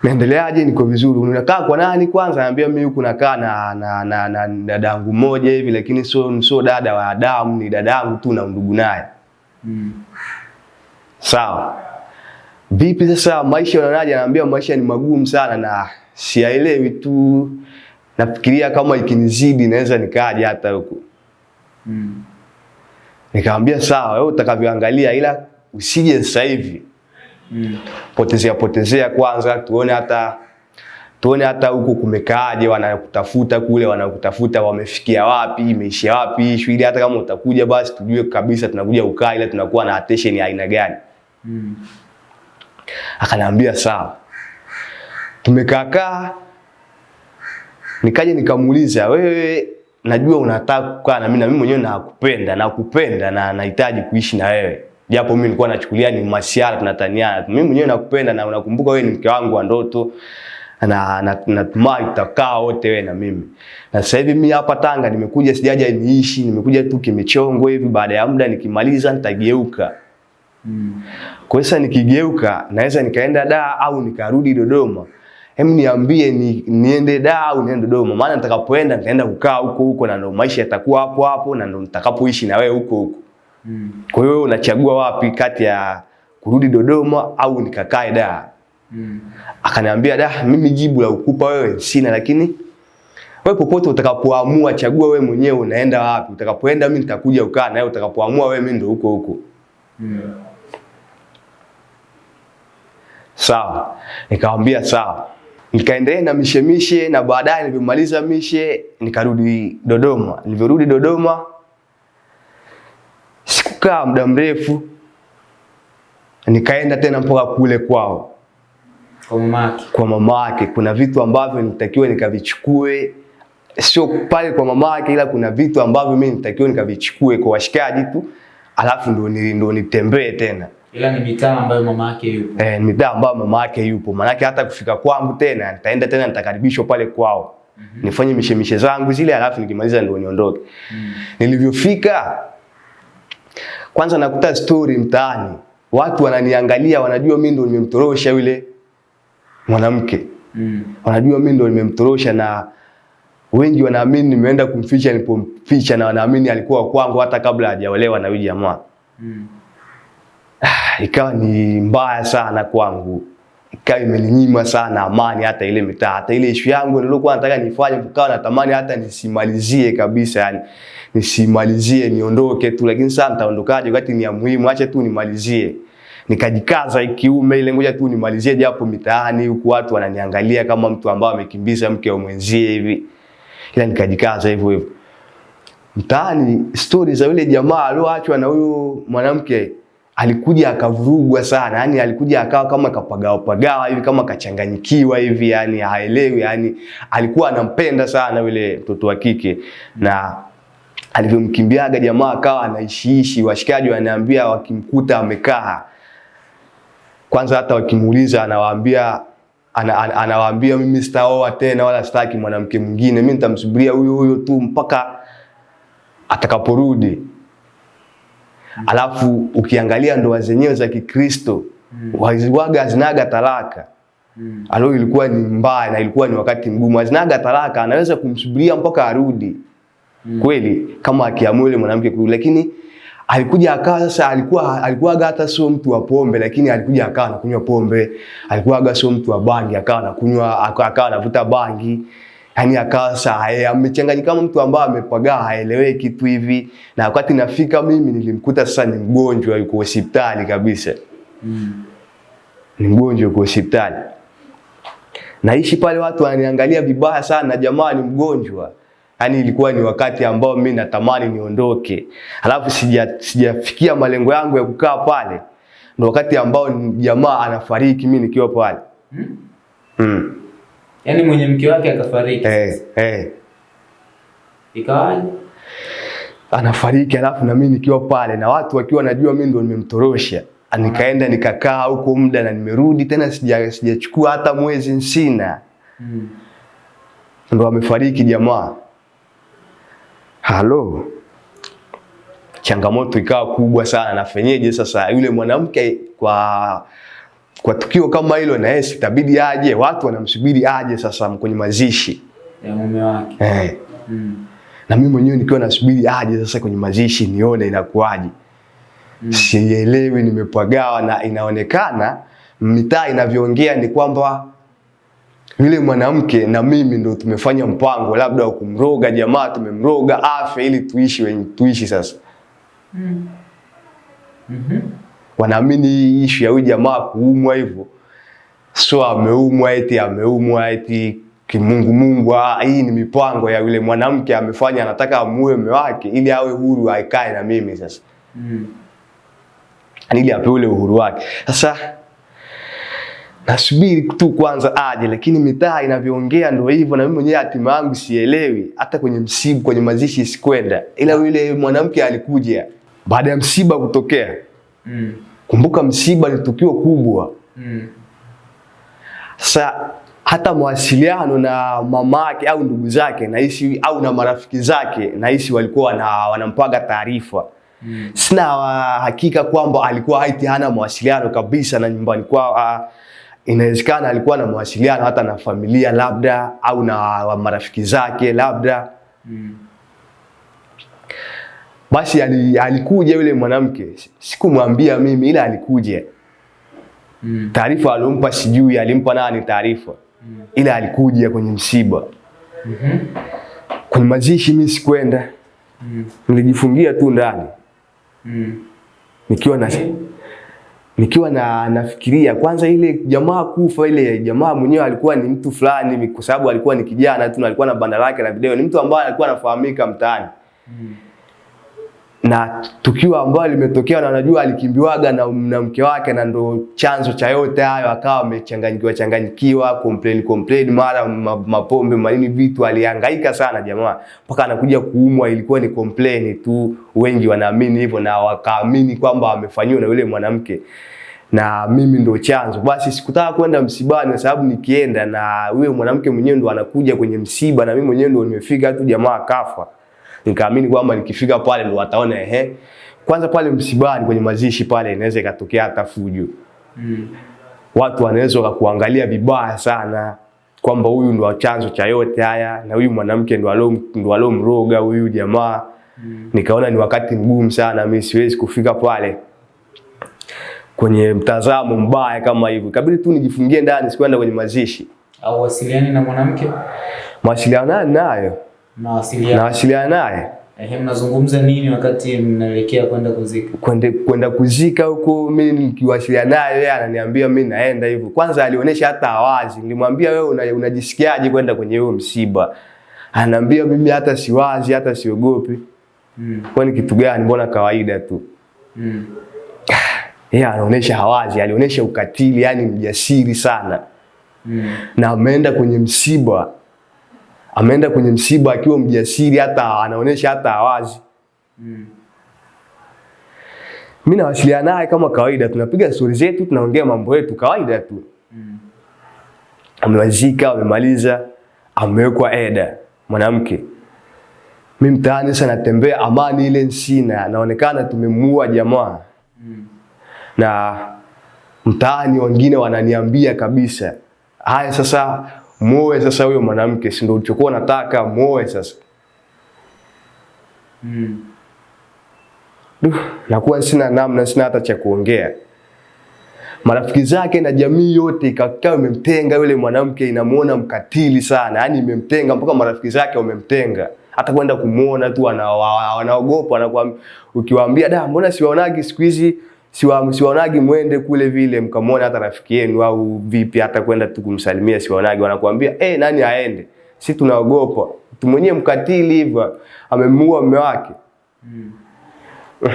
Naendeleaje? Niko vizuri. Unakaa kwa nani kwanza? Anambia mimi huku nakaa na na na, na dadangu mmoja hivi lakini sio sio dada wa damu ni dadangu tu na ndugu naye Mm. Sawa. Vipi sasa maisha unaonaje? Anaambia maisha ni magumu sana na siyaelewi tu. Nafikiria kama ikinizidi naweza nikaja hata huku. Mm. Nikamwambia sawa, wewe utakavyoangalia ila usije sasa hivi. Mm. Potezea potezea kwanza tuone hata tuone hata huko kumekaaje, wanakutafuta kule, wanakutafuta wamefikia wapi, imeishia wapi issue, ili hata kama utakuja basi tujue kabisa tunakuja ukaa, ila tunakuwa na attention ya aina gani. Mm. Akaniambia sawa. Tumekaakaa, nikaja nikamuuliza, wewe najua unataka kukaa na mimi na mimi mwenyewe nakupenda, nakupenda na nahitaji kuishi na wewe. Japo mimi nilikuwa nachukulia ni masiara tunataniana. Mimi mwenyewe nakupenda na unakumbuka wewe ni mke wangu wa ndoto na na- natumai tutakaa wote wewe na mimi. Na sasa hivi mimi hapa Tanga nimekuja sijaja niishi, nimekuja tu kimechongo hivi baada ya muda nikimaliza nitageuka. Mm. Kwa sasa nikigeuka naweza nikaenda da au nikarudi Dodoma. Hem, niambie ni, niende da au niende Dodoma, maana nitakapoenda nitaenda kukaa huko huko na ndo maisha yatakuwa hapo hapo na ndo nitakapoishi na wewe huko huko. Mm. Kwa hiyo unachagua wapi kati ya kurudi Dodoma au nikakae da? Mm. Akaniambia da, mimi jibu la ukupa wewe sina, lakini wewe popote utakapoamua chagua wewe mwenyewe unaenda wapi. Utakapoenda mimi nitakuja ukaa na wewe, utakapoamua wewe mimi ndo huko huko. Mm. Sawa. Nikamwambia sawa. Nikaendelea na mishemishe na baadaye nilipomaliza mishe nikarudi Dodoma. Nilivyorudi Dodoma sikukaa muda mrefu nikaenda tena mpaka kule kwao Kwa mamake. kwa mama yake. Kuna vitu ambavyo nitakiwa nikavichukue, sio pale kwa mama yake, ila kuna vitu ambavyo mimi nitakiwa nikavichukue kwa washikaji tu, alafu ndo ni- ndo nitembee tena Ila ni mitaa ambayo mama yake yupo. eh, mitaa ambayo mama yake yupo. Maanake hata kufika kwangu tena nitaenda tena nitakaribishwa pale kwao Mm -hmm. nifanye mishemishe zangu zile, alafu nikimaliza ndio niondoke. Mm. -hmm. Nilivyofika kwanza nakuta story mtaani, watu wananiangalia, wanajua mimi ndo nimemtorosha yule mwanamke Mm. wanajua mimi ndo nimemtorosha na wengi wanaamini nimeenda kumficha nilipomficha, na wanaamini alikuwa kwangu hata kabla hajaolewa na huyu jamaa. Mm. Ikawa ni mbaya sana kwangu, ikawa imeninyima sana amani, hata ile mitaa, hata ile ishu yangu nilikuwa nataka nifanye, kukawa natamani hata nisimalizie kabisa, yani nisimalizie, niondoke tu, lakini sasa nitaondokaje wakati ni ya muhimu? Acha tu nimalizie. Nikajikaza kiume ile, ngoja tu nimalizie, japo mitaani huku watu wananiangalia kama mtu ambaye amekimbiza mke wa mwenzie hivi, ila nikajikaza hivyo hivyo. Mtaani stori za yule jamaa alioachwa na huyo mwanamke alikuja akavurugwa sana. Yani alikuja akawa kama kapagawa pagawa hivi kama kachanganyikiwa hivi yani haelewi. Yani alikuwa anampenda sana yule mtoto wa kike. Na alivyomkimbiaga jamaa akawa anaishiishi washikaji wanaambia wakimkuta amekaa kwanza hata wakimuuliza anawaambia ana, ana, anawaambia mimi sitaoa tena wala sitaki mwanamke mwingine mimi nitamsubiria huyo huyo tu mpaka atakaporudi. Alafu ukiangalia ndoa zenyewe za Kikristo mm. waziwaga hazinaga talaka. Mm. Alo ilikuwa ni mbaya na ilikuwa ni wakati mgumu, Azinaga talaka, anaweza kumsubiria mpaka arudi mm. kweli, kama akiamua yule mwanamke kurudi, lakini alikuja akawa sasa, alikuwa alikuwaga hata sio mtu wa pombe, lakini alikuja akawa anakunywa pombe, alikuwaga sio mtu wa bangi, akawa anakunywa aka- akawa anavuta bangi yani akawa sasa eh, amechanganyika kama mtu ambaye amepagaa haeleweki kitu hivi, na wakati nafika mimi nilimkuta sasa ni mgonjwa, yuko hospitali kabisa, Mm. ni mgonjwa yuko hospitali. Naishi pale, watu wananiangalia vibaya sana, jamaa ni mgonjwa. Yaani ilikuwa ni wakati ambao mimi natamani niondoke, alafu sija sijafikia malengo yangu ya kukaa pale, ndo wakati ambao ni- jamaa anafariki, mimi nikiwa pale Mm. mm. Yaani mwenye mke wake akafariki. eh, eh. Ikawaje? anafariki, alafu na mimi nikiwa pale na watu wakiwa najua mimi ndo nimemtorosha. Nikaenda nikakaa huko muda na nimerudi tena, sijachukua sija hata mwezi nsina, Mm. ndo amefariki jamaa. Halo, changamoto ikawa kubwa sana. Nafenyeje sasa? Yule mwanamke kwa kwa tukio kama hilo, na yeye sitabidi aje, watu wanamsubiri aje sasa kwenye mazishi Ya mume wake. eh. Mm. na mimi mwenyewe nikiwa nasubiri aje sasa kwenye mazishi nione inakuwaje. Mm. Sielewi, nimepagawa na inaonekana mitaa inavyoongea ni kwamba yule mwanamke na mimi ndo tumefanya mpango labda wa kumroga jamaa, tumemroga afya ili tuishi wenye tuishi sasa. Mm. Mhm. Wanaamini ishu ya huyu jamaa kuumwa hivyo, so ameumwa eti ameumwa eti kimungu mungu. Ah, hii ni mipango ya yule mwanamke amefanya, anataka amuue mume wake ili awe huru aikae na mimi sasa Mm. ili apewe ule uhuru wake. Sasa nasubiri tu kwanza aje, lakini mitaa inavyoongea ndio hivyo, na mimi mwenyewe hatima yangu sielewi. Hata kwenye msiba, kwenye mazishi sikwenda, ila yule mwanamke alikuja baada ya msiba kutokea. Mm. Kumbuka msiba ni tukio kubwa. Mm. Sasa hata mawasiliano na mamake au ndugu zake nahisi au na marafiki zake nahisi walikuwa na, wanampaga taarifa Mm. sina uh, hakika kwamba alikuwa haiti hana mawasiliano kabisa na nyumbani kwao. Inawezekana alikuwa na mawasiliano hata na familia labda au na marafiki zake labda. Mm. Basi alikuja yule mwanamke, sikumwambia mimi, ila alikuja. Mm. Taarifa alompa sijui alimpa nani taarifa, mm. ila alikuja kwenye msiba. mm -hmm. Kwenye mazishi mi sikwenda, Mm. nilijifungia tu ndani Mm. nikiwa na nikiwa na nafikiria kwanza ile jamaa kufa, ile jamaa mwenyewe alikuwa ni mtu fulani, kwa sababu alikuwa ni kijana tu na alikuwa na banda lake la video, ni mtu ambaye alikuwa anafahamika mtaani Mm. Na tukio ambalo limetokea na najua alikimbiwaga na, na mke wake na ndo chanzo cha yote hayo, akawa amechanganyikiwa changanyikiwa, complain complain, mara ma- mapombe manini vitu, alihangaika sana jamaa mpaka anakuja kuumwa. Ilikuwa ni complain tu, wengi wanaamini hivyo na wakaamini kwamba amefanyiwa na yule mwanamke na mimi ndo chanzo. Basi sikutaka kwenda msibani kwa sababu nikienda na huyo mwanamke mwenyewe ndo anakuja kwenye msiba na mimi mwenyewe ndo nimefika tu, jamaa akafa nikaamini kwamba nikifika pale ndo wataona ehe. Kwanza pale msibani kwenye mazishi pale inaweza ikatokea hata fujo, Mm. watu wanaweza wakakuangalia vibaya sana kwamba huyu ndo chanzo cha yote haya na huyu mwanamke ndo alo ndo alomroga huyu jamaa. Mm. Nikaona ni wakati mgumu sana, mimi siwezi kufika pale kwenye mtazamo mbaya kama hivyo, ikabidi tu nijifungie ndani, sikwenda kwenye mazishi. Au wasiliani na mwanamke? Mawasiliano nayo. Nawasiliana naye Ehe, mnazungumza nini wakati mnaelekea kwenda kuzika? Kwende kwenda kuzika huko, mimi nikiwasiliana naye yeye ananiambia mimi naenda hivyo. Kwanza alionyesha hata awazi, nilimwambia wewe una, unajisikiaje kwenda kwenye huo msiba? Anaambia mimi hata siwazi, hata siogopi. Mm. Kwani kitu gani? Mbona kawaida tu. Mm. Yeye anaonyesha hawazi, alionyesha ukatili, yani mjasiri sana, Mm. na ameenda kwenye msiba, ameenda kwenye msiba akiwa mjasiri, hata anaonyesha hata awazi Mm. Mimi nawasiliana naye kama kawaida, tunapiga stori zetu, tunaongea mambo yetu kawaida tu. Mm. amewazika, amemaliza, amewekwa eda mwanamke. Mimi mtaani sasa natembea, amani ile nsina naonekana tumemua jamaa, Mm. na mtaani wengine wananiambia kabisa, haya sasa muoe sasa huyo mwanamke, si ndio ulichokuwa nataka muoe sasa. Mm. Duh, nakuwa sina namna, sina hata cha kuongea. Marafiki zake na jamii yote ikakaa imemtenga yule mwanamke, inamuona mkatili sana, yaani imemtenga mpaka marafiki zake wamemtenga, hata kwenda kumuona tu wana- wa- wanaogopa. Wanakuambia, ukiwaambia da, mbona siwaonagi siku hizi siwa, siwaonagi mwende kule vile mkamwona hata rafiki yenu au vipi, hata kwenda tu kumsalimia siwaonagi, wanakuambia eh, nani aende, si tunaogopa. Mtu mkatili hivyo amemua mume wake.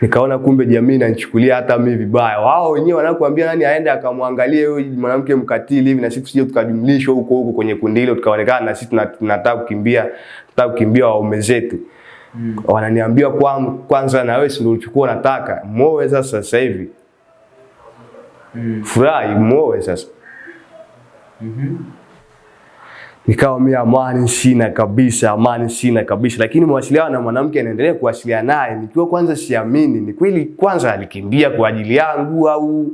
Nikaona kumbe jamii inanichukulia hata mimi vibaya. Wao wenyewe wanakuambia nani aende akamwangalie huyo mwanamke mkatili hivi, na sisi tusije tukajumlishwa huko huko kwenye kundi hilo, tukaonekana na sisi tunataka kukimbia, tunataka kukimbia waume zetu. Mm. wananiambia kwa, kwanza na wewe si ndio ulichukua nataka muoe sasa sasa hivi Mm. furahi muoe sasa Mhm. nikawa mimi amani sina kabisa, amani sina kabisa, lakini mawasiliano na mwanamke anaendelea kuwasiliana naye nikiwa kwanza siamini, ni kweli kwanza alikimbia kwa ajili yangu au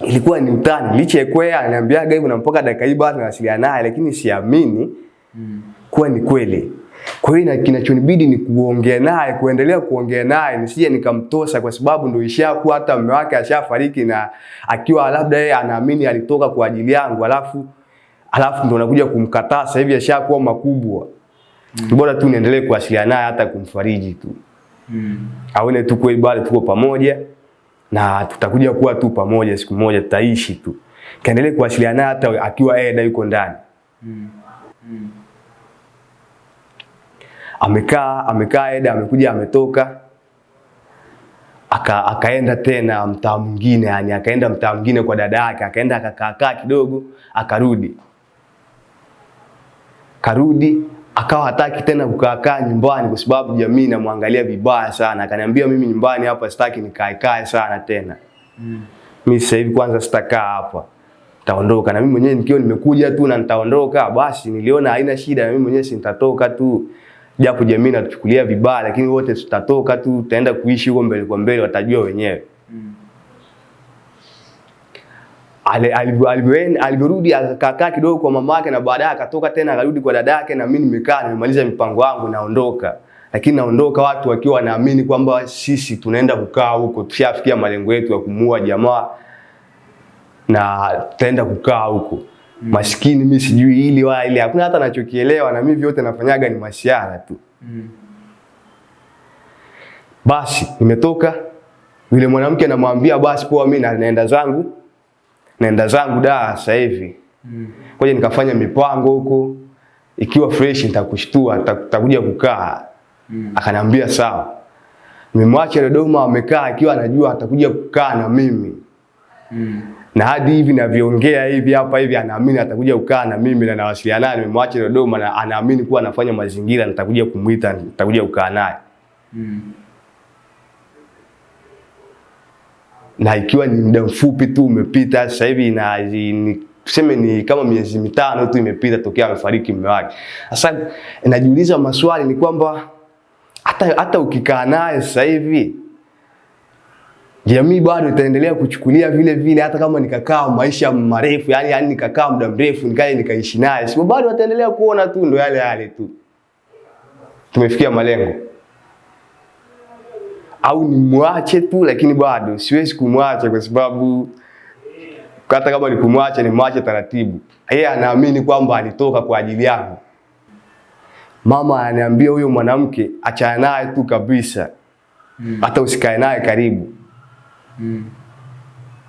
ilikuwa ni utani? Licha ya kwea ananiambiaga hivyo na mpaka dakika hii bado nawasiliana naye, lakini siamini Mm. kuwa ni kweli. Kwa hiyo na- kinachonibidi ni kuongea naye, kuendelea kuongea naye, nisije nikamtosa, kwa sababu ndo ishakuwa hata mume wake ashafariki, na akiwa labda yeye anaamini alitoka kwa ajili yangu, alafu alafu ndo nakuja kumkataa sasa hivi ashakuwa makubwa. Mm. Bora tu niendelee kuwasiliana naye hata kumfariji tu, Mm. aone tu kweli bali tuko pamoja na tutakuja kuwa tu pamoja, siku moja tutaishi tu. Kaendelee kuwasiliana naye hata akiwa yeye yuko ndani. Mm. Mm. Amekaa amekaa Eda amekuja ametoka. Aka, akaenda tena mtaa mwingine yani akaenda mtaa mwingine kwa dada yake akaenda akakaakaa kidogo akarudi. Karudi akawa hataki tena kukaakaa nyumbani kwa sababu jamii inamwangalia vibaya sana. Akaniambia mimi nyumbani hapa sitaki nikaekae sana tena. Mm. mimi sasa hivi kwanza sitakaa hapa. Nitaondoka. Na mimi mwenyewe nikiwa nimekuja tu na nitaondoka basi niliona haina shida. Na mimi mwenyewe si nitatoka tu japo jamii inatuchukulia vibaya lakini wote tutatoka tu tutaenda kuishi huko mbele kwa mbele watajua wenyewe. Alivyorudi akakaa kidogo kwa mama yake na baadaye akatoka tena akarudi kwa dada yake na mimi nimekaa nimemaliza mipango yangu naondoka. Lakini naondoka watu wakiwa wanaamini kwamba sisi tunaenda kukaa huko tushafikia malengo yetu ya kumuua jamaa na tutaenda kukaa huko maskini mi sijui hili wala ile hakuna hata nachokielewa na mimi vyote nafanyaga ni masiara tu Mm. basi nimetoka yule mwanamke namwambia basi poa mimi na- naenda zangu naenda zangu da sasa hivi Mm. kwaje nikafanya mipango huko ikiwa fresh nitakushtua nita- nitakuja kukaa Mm. akanambia sawa nimemwacha Dodoma amekaa akiwa anajua atakuja kukaa na mimi Mm. Na hadi hivi navyoongea hivi hapa hivi anaamini atakuja kukaa na mimi na nawasiliana naye nimemwacha Dodoma na anaamini kuwa anafanya mazingira nitakuja kumuita nitakuja kukaa naye Mm. na ikiwa ni muda mfupi tu umepita sasa hivi na ni, tuseme ni kama miezi mitano tu imepita tokea amefariki mume wake. Sasa najiuliza maswali ni kwamba hata hata ukikaa naye sasa hivi jamii bado itaendelea kuchukulia vile vile, hata kama nikakaa maisha marefu, yani yani nikakaa muda mrefu nikae nikaishi naye, sio bado wataendelea kuona tu ndo yale yale tu, tumefikia malengo au nimwache tu, lakini bado siwezi kumwacha kwa sababu hata kama ni kumwacha nimwache taratibu. Yeye anaamini kwamba alitoka kwa ajili yangu. Mama ananiambia huyo mwanamke achana naye tu kabisa, Mm. hata usikae naye karibu. Mm.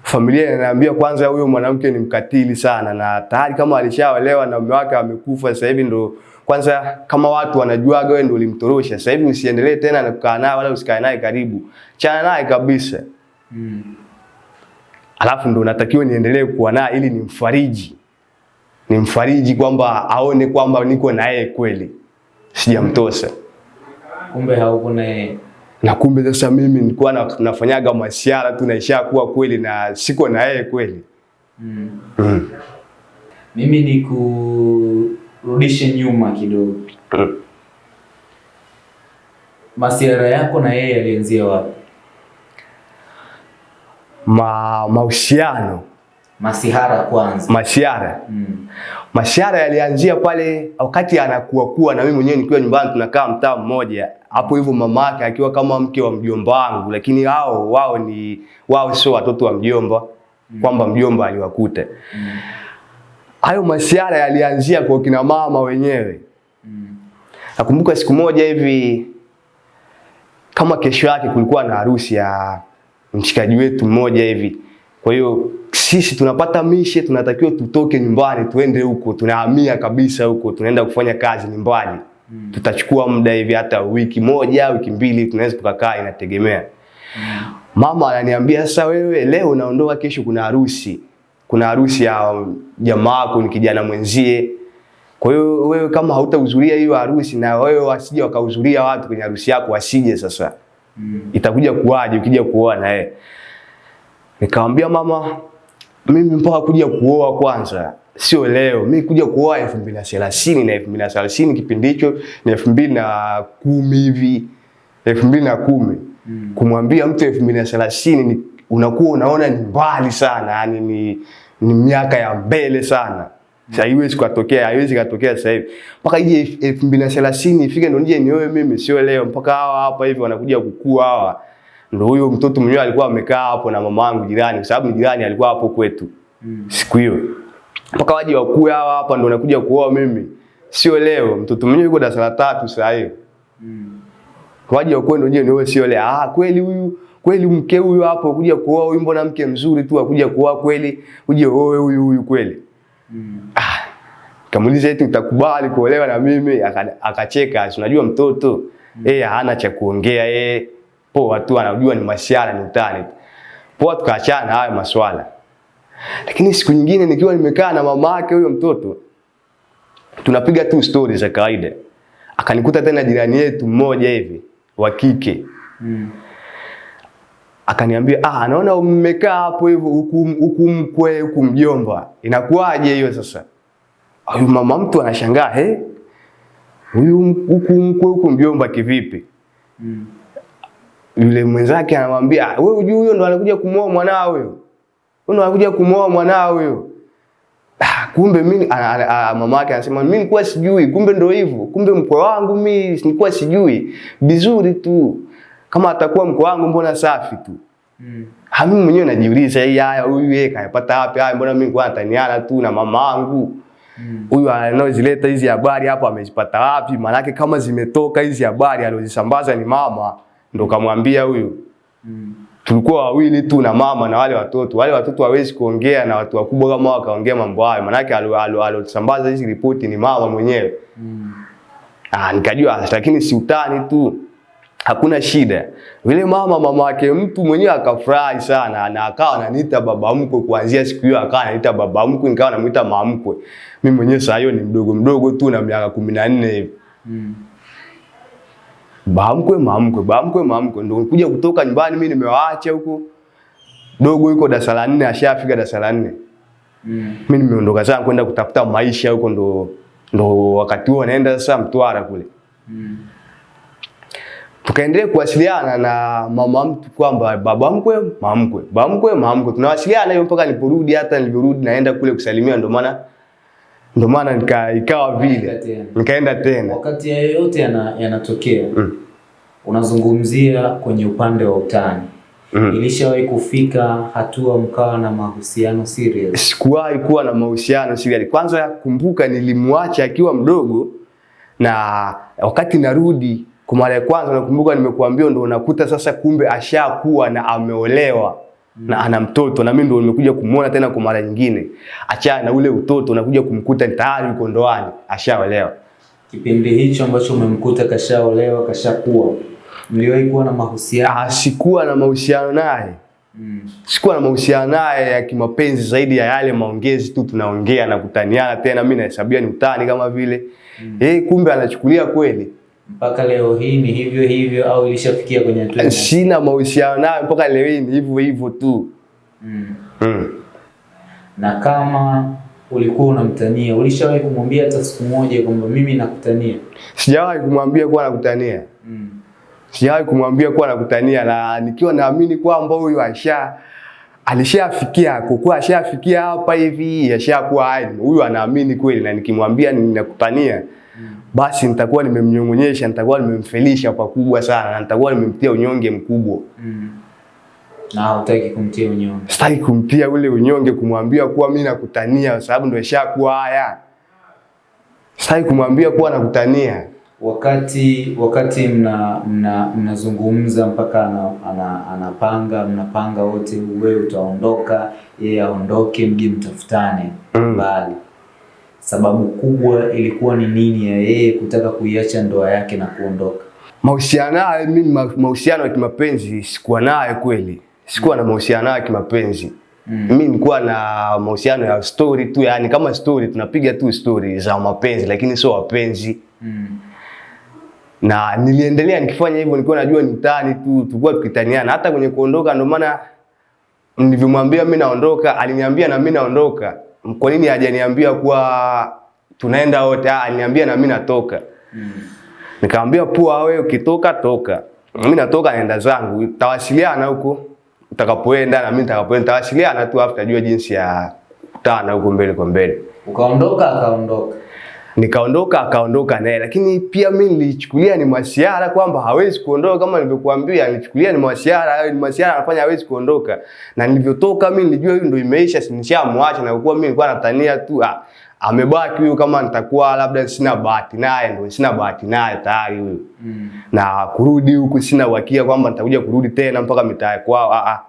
Familia inaniambia kwanza, huyo mwanamke ni mkatili sana, na tayari kama alishaolewa na mume wake amekufa, sasa hivi ndo kwanza, kama watu wanajuaga wewe ndo ulimtorosha, sasa hivi usiendelee tena na kukaa naye wala usikae naye karibu, chana naye kabisa. Mm. alafu ndo natakiwa niendelee kuwa naye ili nimfariji, nimfariji kwamba aone kwamba niko na yeye kweli, sijamtosa. Kumbe hauko na yeye. Na kumbe sasa mimi nilikuwa na, nafanyaga masiara tu naisha kuwa kweli na siko na yeye kweli. Mm. Mm. Mimi ni kurudishe nyuma kidogo. Mm. Masiara yako na yeye yalianzia wapi? Ma, mahusiano Masihara kwanza. masiara Mm. masiara yalianzia pale wakati anakuwa kuwa na mimi mwenyewe nikiwa nyumbani tunakaa mtaa mmoja hapo hivyo mama yake akiwa kama mke wa mjomba wangu lakini hao wao ni wao sio watoto wa mjomba mm. kwamba mjomba aliwakuta Hayo Mm. hayo masiara yalianzia kwa kina mama wenyewe Mm. nakumbuka siku moja hivi kama kesho yake kulikuwa na harusi ya mshikaji wetu mmoja hivi kwa hiyo sisi tunapata mishe tunatakiwa tutoke nyumbani tuende huko tunahamia kabisa huko tunaenda kufanya kazi nyumbani hmm. Mm. tutachukua muda hivi hata wiki moja wiki mbili tunaweza tukakaa inategemea mama ananiambia sasa wewe leo unaondoka kesho kuna harusi kuna harusi ya jamaa wako ni kijana mwenzie Kwa hiyo wewe kama hautahudhuria hiyo harusi na wewe wasije wakahudhuria watu kwenye harusi yako wasije sasa. Mm. Itakuja kuwaje ukija kuona na yeye? Nikamwambia mama, mimi mpaka kuja kuoa kwanza sio leo. Mimi kuja kuoa elfu mbili na thelathini na elfu mbili na thelathini kipindi hicho ni elfu mbili na kumi hivi elfu mbili na kumi Mm. kumwambia mtu elfu mbili na thelathini ni unakuwa unaona ni mbali sana, yani ni, ni miaka ya mbele sana. Sasa haiwezi kutokea, haiwezi katokea sasa hivi. Mpaka ije elfu mbili na thelathini ifike ndo nije nioe mimi, sio leo. Mpaka hawa hapa hivi wanakuja kukua hawa. Ndo huyo mtoto mwenyewe alikuwa amekaa hapo na mama yangu jirani, kwa sababu jirani alikuwa hapo kwetu Mm. siku hiyo. Mpaka waje wakuu hawa hapa ndo nakuja kuoa mimi, sio leo. Mtoto mwenyewe yuko darasa la tatu sasa hiyo Mm. waje wakuu ndio ndio, sio leo. ah kweli huyu kweli mke huyu hapo kuja kuoa huyu mbona mke mzuri tu akuja kuoa kweli uje oe huyu huyu kweli Mm. ah kamuuliza eti utakubali kuolewa na mimi Aka- akacheka si unajua mtoto mm. eh hana cha kuongea eh poa tu anajua ni masiara ni utani poa tukaachana hayo maswala lakini siku nyingine nikiwa nimekaa na mama yake huyo mtoto tunapiga tu stories za kawaida akanikuta tena jirani yetu mmoja hivi wa kike Mm. akaniambia ah, naona mmekaa hapo hivyo huku huku mkwe huku mjomba, inakuwaje hiyo sasa? Huyu mama mtu anashangaa he, huyu huku mkwe huku mjomba kivipi? Mm. Yule mwenzake anamwambia "Ah, wewe hujui huyo ndo anakuja kumwoa mwanao huyo, huyo ndo anakuja kumwoa mwanao huyo. Ah, kumbe mimi mama yake anasema mimi nilikuwa sijui, kumbe ndo hivyo. Kumbe mkwe wangu mimi nilikuwa sijui. Vizuri tu. Kama atakuwa mkwe wangu mbona safi tu. Mm. Ha, mimi mwenyewe najiuliza hii haya huyu yeye kayapata wapi haya mbona mimi kwa nataniana tu na mama yangu. Mm. Huyu anaozileta hizi habari hapa amezipata wapi? Maanake kama zimetoka hizi habari alizozisambaza ni mama ndo kamwambia huyu. Mm. Tulikuwa wawili tu na mama na wale watoto. Wale watoto hawezi kuongea na watu wakubwa kama wakaongea mambo hayo. manake alo- alo- alosambaza hizi ripoti ni mama mwenyewe. Mm. Ah, nikajua lakini si utani tu. Hakuna shida. Yule mama mama wake mtu mwenyewe akafurahi sana na akawa ananiita baba mkwe kuanzia siku hiyo akawa ananiita baba mkwe nikawa namuita mama mkwe. Mimi mwenyewe saa hiyo ni mdogo mdogo tu na miaka 14 hivi. Mm. Baba maamkwe, baamkwe maamkwe, ndio kuja kutoka nyumbani mimi nimewaacha huko. Dogo yuko darasa la 4 ashafika darasa la 4. Mm. Mimi nimeondoka zangu kwenda kutafuta maisha huko ndo ndo wakati huo naenda sasa Mtwara kule. Mm. tukaendelea kuwasiliana na mama mtu kwamba baba mkwe, mamkwe, mkwe, baba mkwe, mama. Tunawasiliana hiyo mpaka niliporudi, hata nilirudi naenda kule kusalimia, ndo maana ndo maana nika, ikawa vile nikaenda tena. Wakati ya yoyote yana- yanatokea Mm. unazungumzia kwenye upande wa utani Mm. ilishawahi kufika hatua mkawa na mahusiano serious? Sikuwahi kuwa na mahusiano serious. Kwanza yakumbuka nilimwacha akiwa mdogo, na wakati narudi kwa mara ya kwanza, nakumbuka nimekuambia, ndo unakuta sasa, kumbe ashakuwa na ameolewa na ana mtoto, na mimi ndio nimekuja kumuona tena kwa mara nyingine. Achana na ule utoto, unakuja kumkuta tayari yuko ndoani, ashaolewa. Kipindi hicho ambacho umemkuta kashaolewa kashakuwa, mliwahi kuwa na mahusiano? Ah, sikuwa na mahusiano naye Mm. sikuwa na mahusiano naye ya kimapenzi zaidi ya yale maongezi tu, tunaongea na kutaniana tena, mimi nahesabia ni utani kama vile mm. Eh, kumbe anachukulia kweli. Mpaka leo hii ni hivyo hivyo au ilishafikia kwenye hatua? Sina mahusiano nayo mpaka leo hii, ni hivyo hivyo tu Mm. mm. Na kama ulikuwa unamtania, ulishawahi kumwambia hata siku moja kwamba mimi nakutania? Sijawahi kumwambia kuwa nakutania, Mm. sijawahi kumwambia kuwa nakutania, na nikiwa naamini kwamba huyu asha alishafikia kukua ashafikia hapa hivi, ashakuwa huyu anaamini kweli, na nikimwambia ninakutania basi nitakuwa nimemnyong'onyesha, nitakuwa nimemfelisha pakubwa sana, na nitakuwa nimemtia unyonge mkubwa. Mm. Na hutaki kumtia unyonge. Sitaki kumtia ule unyonge, kumwambia kuwa mimi nakutania, kwa sababu ndio ishakuwa haya. Sitaki kumwambia kuwa nakutania. Wakati wakati mna mna mnazungumza mpaka ana, ana, anapanga mnapanga wote, wewe utaondoka, yeye aondoke, mje mtafutane Mm. Sababu kubwa ilikuwa ni nini ya yeye kutaka kuiacha ndoa yake na kuondoka? Mahusiano naye mimi, mahusiano ya kimapenzi sikuwa naye kweli, sikuwa na mahusiano ya kimapenzi. Mm. Mimi nilikuwa na mahusiano ya story tu, yani kama story tunapiga tu story za mapenzi lakini sio wapenzi. Mm. Na niliendelea nikifanya hivyo nilikuwa najua ni utani tu, tulikuwa tukitaniana hata kwenye kuondoka ndio maana nilivyomwambia mimi naondoka, aliniambia na mimi naondoka. Kwa nini hajaniambia kuwa tunaenda wote? Ah, aliniambia na mimi natoka. Mm. Nikamwambia poa, wewe ukitoka toka. Mimi natoka naenda zangu. Tawasiliana huko utakapoenda na mimi nitakapoenda tawasiliana tu afu tajua jinsi ya kutana huko mbele kwa mbele. Ukaondoka akaondoka. Nikaondoka akaondoka naye, lakini pia mimi nilichukulia ni masiara kwamba hawezi kuondoka kama nilivyokuambia, nilichukulia ni masiara, ni masiara anafanya hawezi kuondoka. Na nilivyotoka mimi nilijua hiyo ndio imeisha, nishamwacha na kwa mimi nilikuwa natania tu ah, amebaki huyu, kama nitakuwa labda sina bahati naye, ndio sina bahati naye tayari huyu Mm. na kurudi huku sina uhakika kwamba nitakuja kurudi tena mpaka mitaa kwao. Ah, ah.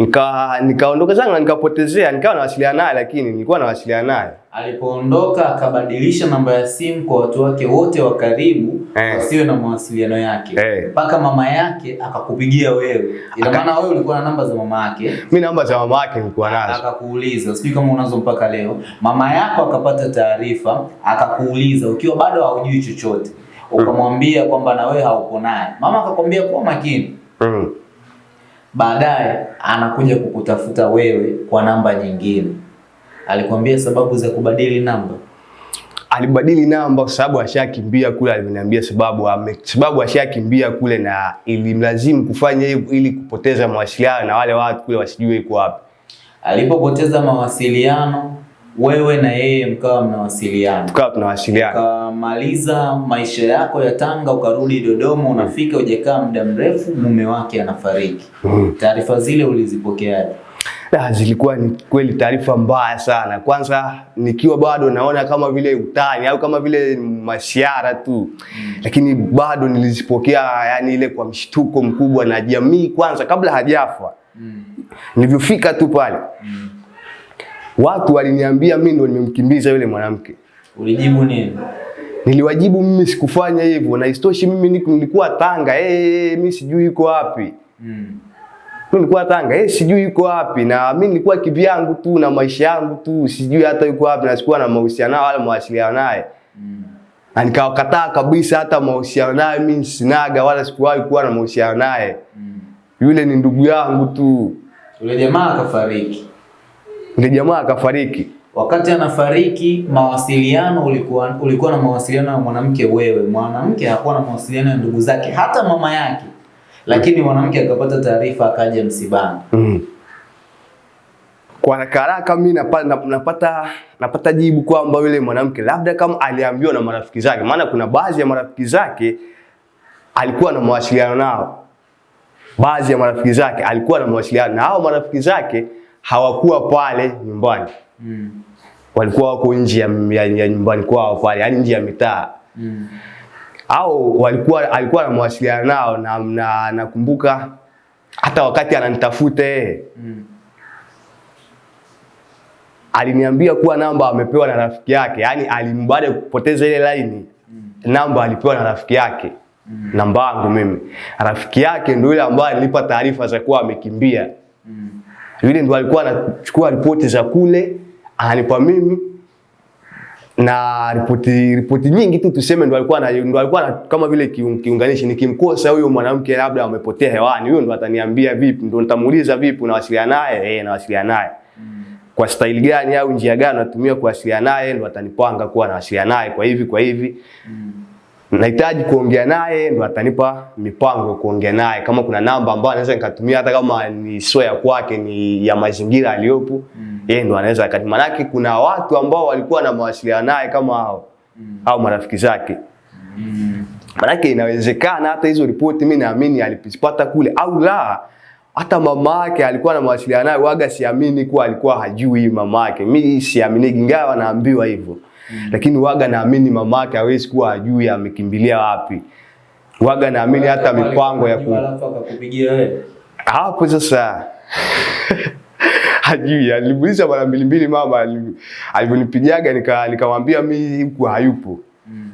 Nika nikaondoka zangu na nikapotezea, nikawa nawasiliana naye, lakini nilikuwa nawasiliana naye Alipoondoka akabadilisha namba ya simu kwa watu wake wote wa karibu Eh. wasiwe na mawasiliano yake Eh. mpaka mama yake akakupigia wewe. Ina Aka- maana wewe ulikuwa na namba za mama yake mi namba za mama yake nilikuwa nazo. akakuuliza, sijui kama unazo mpaka leo. Mama yako akapata taarifa akakuuliza ukiwa bado haujui chochote, ukamwambia kwamba na wewe haupo naye. Mama akakwambia kuwa makini. Mm. Baadaye anakuja kukutafuta wewe kwa namba nyingine. Alikwambia sababu za kubadili namba. Alibadili namba kwa sababu ashakimbia kule, aliniambia sababu ame, sababu ashakimbia kule na ilimlazimu kufanya hivyo ili kupoteza mawasiliano na wale watu kule wasijue iko wapi. Alipopoteza mawasiliano, wewe na yeye mkawa mnawasiliana, Tukawa tunawasiliana. ukamaliza maisha yako ya Tanga, ukarudi Dodoma, unafika hujakaa muda mrefu, mume wake anafariki. Mm. Taarifa zile ulizipokeaje? Ah, zilikuwa ni kweli taarifa mbaya sana. Kwanza nikiwa bado naona kama vile utani au kama vile masiara tu, lakini bado nilizipokea yani ile kwa mshtuko mkubwa na jamii. Kwanza kabla hajafa, Mm. nilivyofika tu pale, Mm. Watu waliniambia mimi ndo nimemkimbiza yule mwanamke. Ulijibu nini? Niliwajibu mimi sikufanya hivyo, na istoshi mimi niko- nilikuwa Tanga, eh, hey, mimi sijui yuko wapi. Mm. Mimi nilikuwa Tanga, eh, hey, sijui yuko wapi na mimi nilikuwa kivyangu tu na maisha yangu tu, sijui hata yuko wapi na sikuwa na mahusiano nao wala mawasiliano naye. Mm. Na nikawakataa kabisa hata mahusiano naye mimi sinaga wala sikuwahi kuwa na mahusiano naye. Mm. Yule ni ndugu yangu tu. Yule jamaa akafariki. Yule jamaa akafariki. Wakati anafariki, mawasiliano ulikuwa ulikuwa na mawasiliano na mwanamke wewe. Mwanamke hakuwa na mawasiliano na ndugu zake, hata mama yake. Lakini mwanamke akapata taarifa akaja msibani. Mm. Kwa haraka haraka mimi napata, napata, napata jibu kwamba yule mwanamke labda kama aliambiwa na marafiki zake, maana kuna baadhi ya marafiki zake alikuwa na mawasiliano nao. Baadhi ya marafiki zake alikuwa na mawasiliano na hao marafiki zake hawakuwa pale nyumbani, Mm. walikuwa wako nje ya, ya, ya nyumbani kwao pale, yani nje ya mitaa Mm. au walikuwa alikuwa anamwasiliana nao na, nakumbuka na hata wakati ananitafuta yeye Mm. aliniambia kuwa namba amepewa na rafiki yake, yani alimbaada kupoteza ile laini namba alipewa na rafiki yake Mm. namba yangu mimi. Rafiki yake ndio yule ambaye alinipa taarifa za kuwa amekimbia. Mm. Yule ndo alikuwa anachukua ripoti za kule ananipa mimi na ripoti ripoti nyingi tu tuseme, ndo alikuwa ndo alikuwa kama vile kiunganishi. Nikimkosa huyo mwanamke labda amepotea hewani, huyo ndo ataniambia vipi, ndo nitamuuliza vipi, unawasiliana naye? Eh, nawasiliana naye kwa staili gani au njia gani natumia kuwasiliana naye, ndo atanipanga kuwa nawasiliana naye kwa hivi kwa hivi. Mm. Nahitaji kuongea naye, ndo atanipa mipango ya kuongea naye. Kama kuna namba ambayo anaweza nikatumia, hata kama ni sio ya kwake, ni ya mazingira aliyopo, Mm. yeye ndo anaweza akati. Manake kuna watu ambao walikuwa na mawasiliano naye kama hao Mm. au marafiki zake. Mm. Manake inawezekana hata hizo ripoti mimi naamini alipata kule au la hata mama yake alikuwa na mawasiliano naye, waga siamini kuwa alikuwa hajui mama yake. Mimi siamini, ingawa naambiwa hivyo lakini waga naamini mama yake hawezi kuwa ajui amekimbilia wapi. Waga naamini hata mipango ya ku... hapo sasa hajui. Alimuuliza mara mbili mbili mama alivyonipigaga, nika nikamwambia mimi huku hayupo. Mm.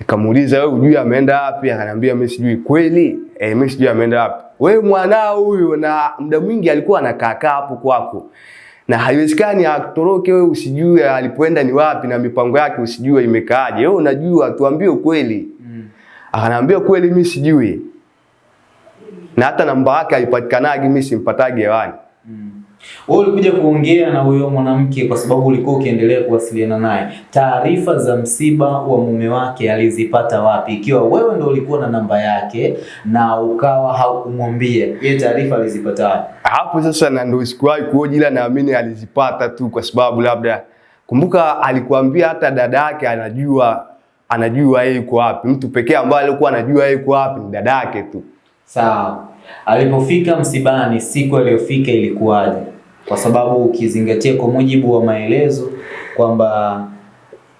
Nikamuuliza wewe hujui ameenda wapi? Akaniambia mimi sijui. Kweli eh, mimi sijui ameenda wapi. Wewe mwanao huyu, na muda mwingi alikuwa anakaa kaa hapo kwako, na haiwezekani atoroke wewe usijue alipoenda ni wapi na mipango yake usijue imekaaje. Wewe unajua, tuambie ukweli. Mm. Akaniambia kweli, mimi sijui, na hata namba yake haipatikanagi, mimi simpatagi hewani. Mm. Wewe ulikuja kuongea na huyo mwanamke kwa sababu ulikuwa ukiendelea kuwasiliana naye. Taarifa za msiba wa mume wake alizipata wapi? Ikiwa wewe ndio ulikuwa na namba yake na ukawa haukumwambia, yeye taarifa alizipata wapi? hapo sasa na ndio sikuwahi kuoji, ila naamini alizipata tu kwa sababu labda, kumbuka alikuambia hata dada yake anajua anajua yeye yuko wapi. Mtu pekee ambaye alikuwa anajua yeye yuko wapi ni dada yake tu. Sawa. Alipofika msibani, siku aliyofika ilikuwaje? Kwa sababu ukizingatia kwa mujibu wa maelezo kwamba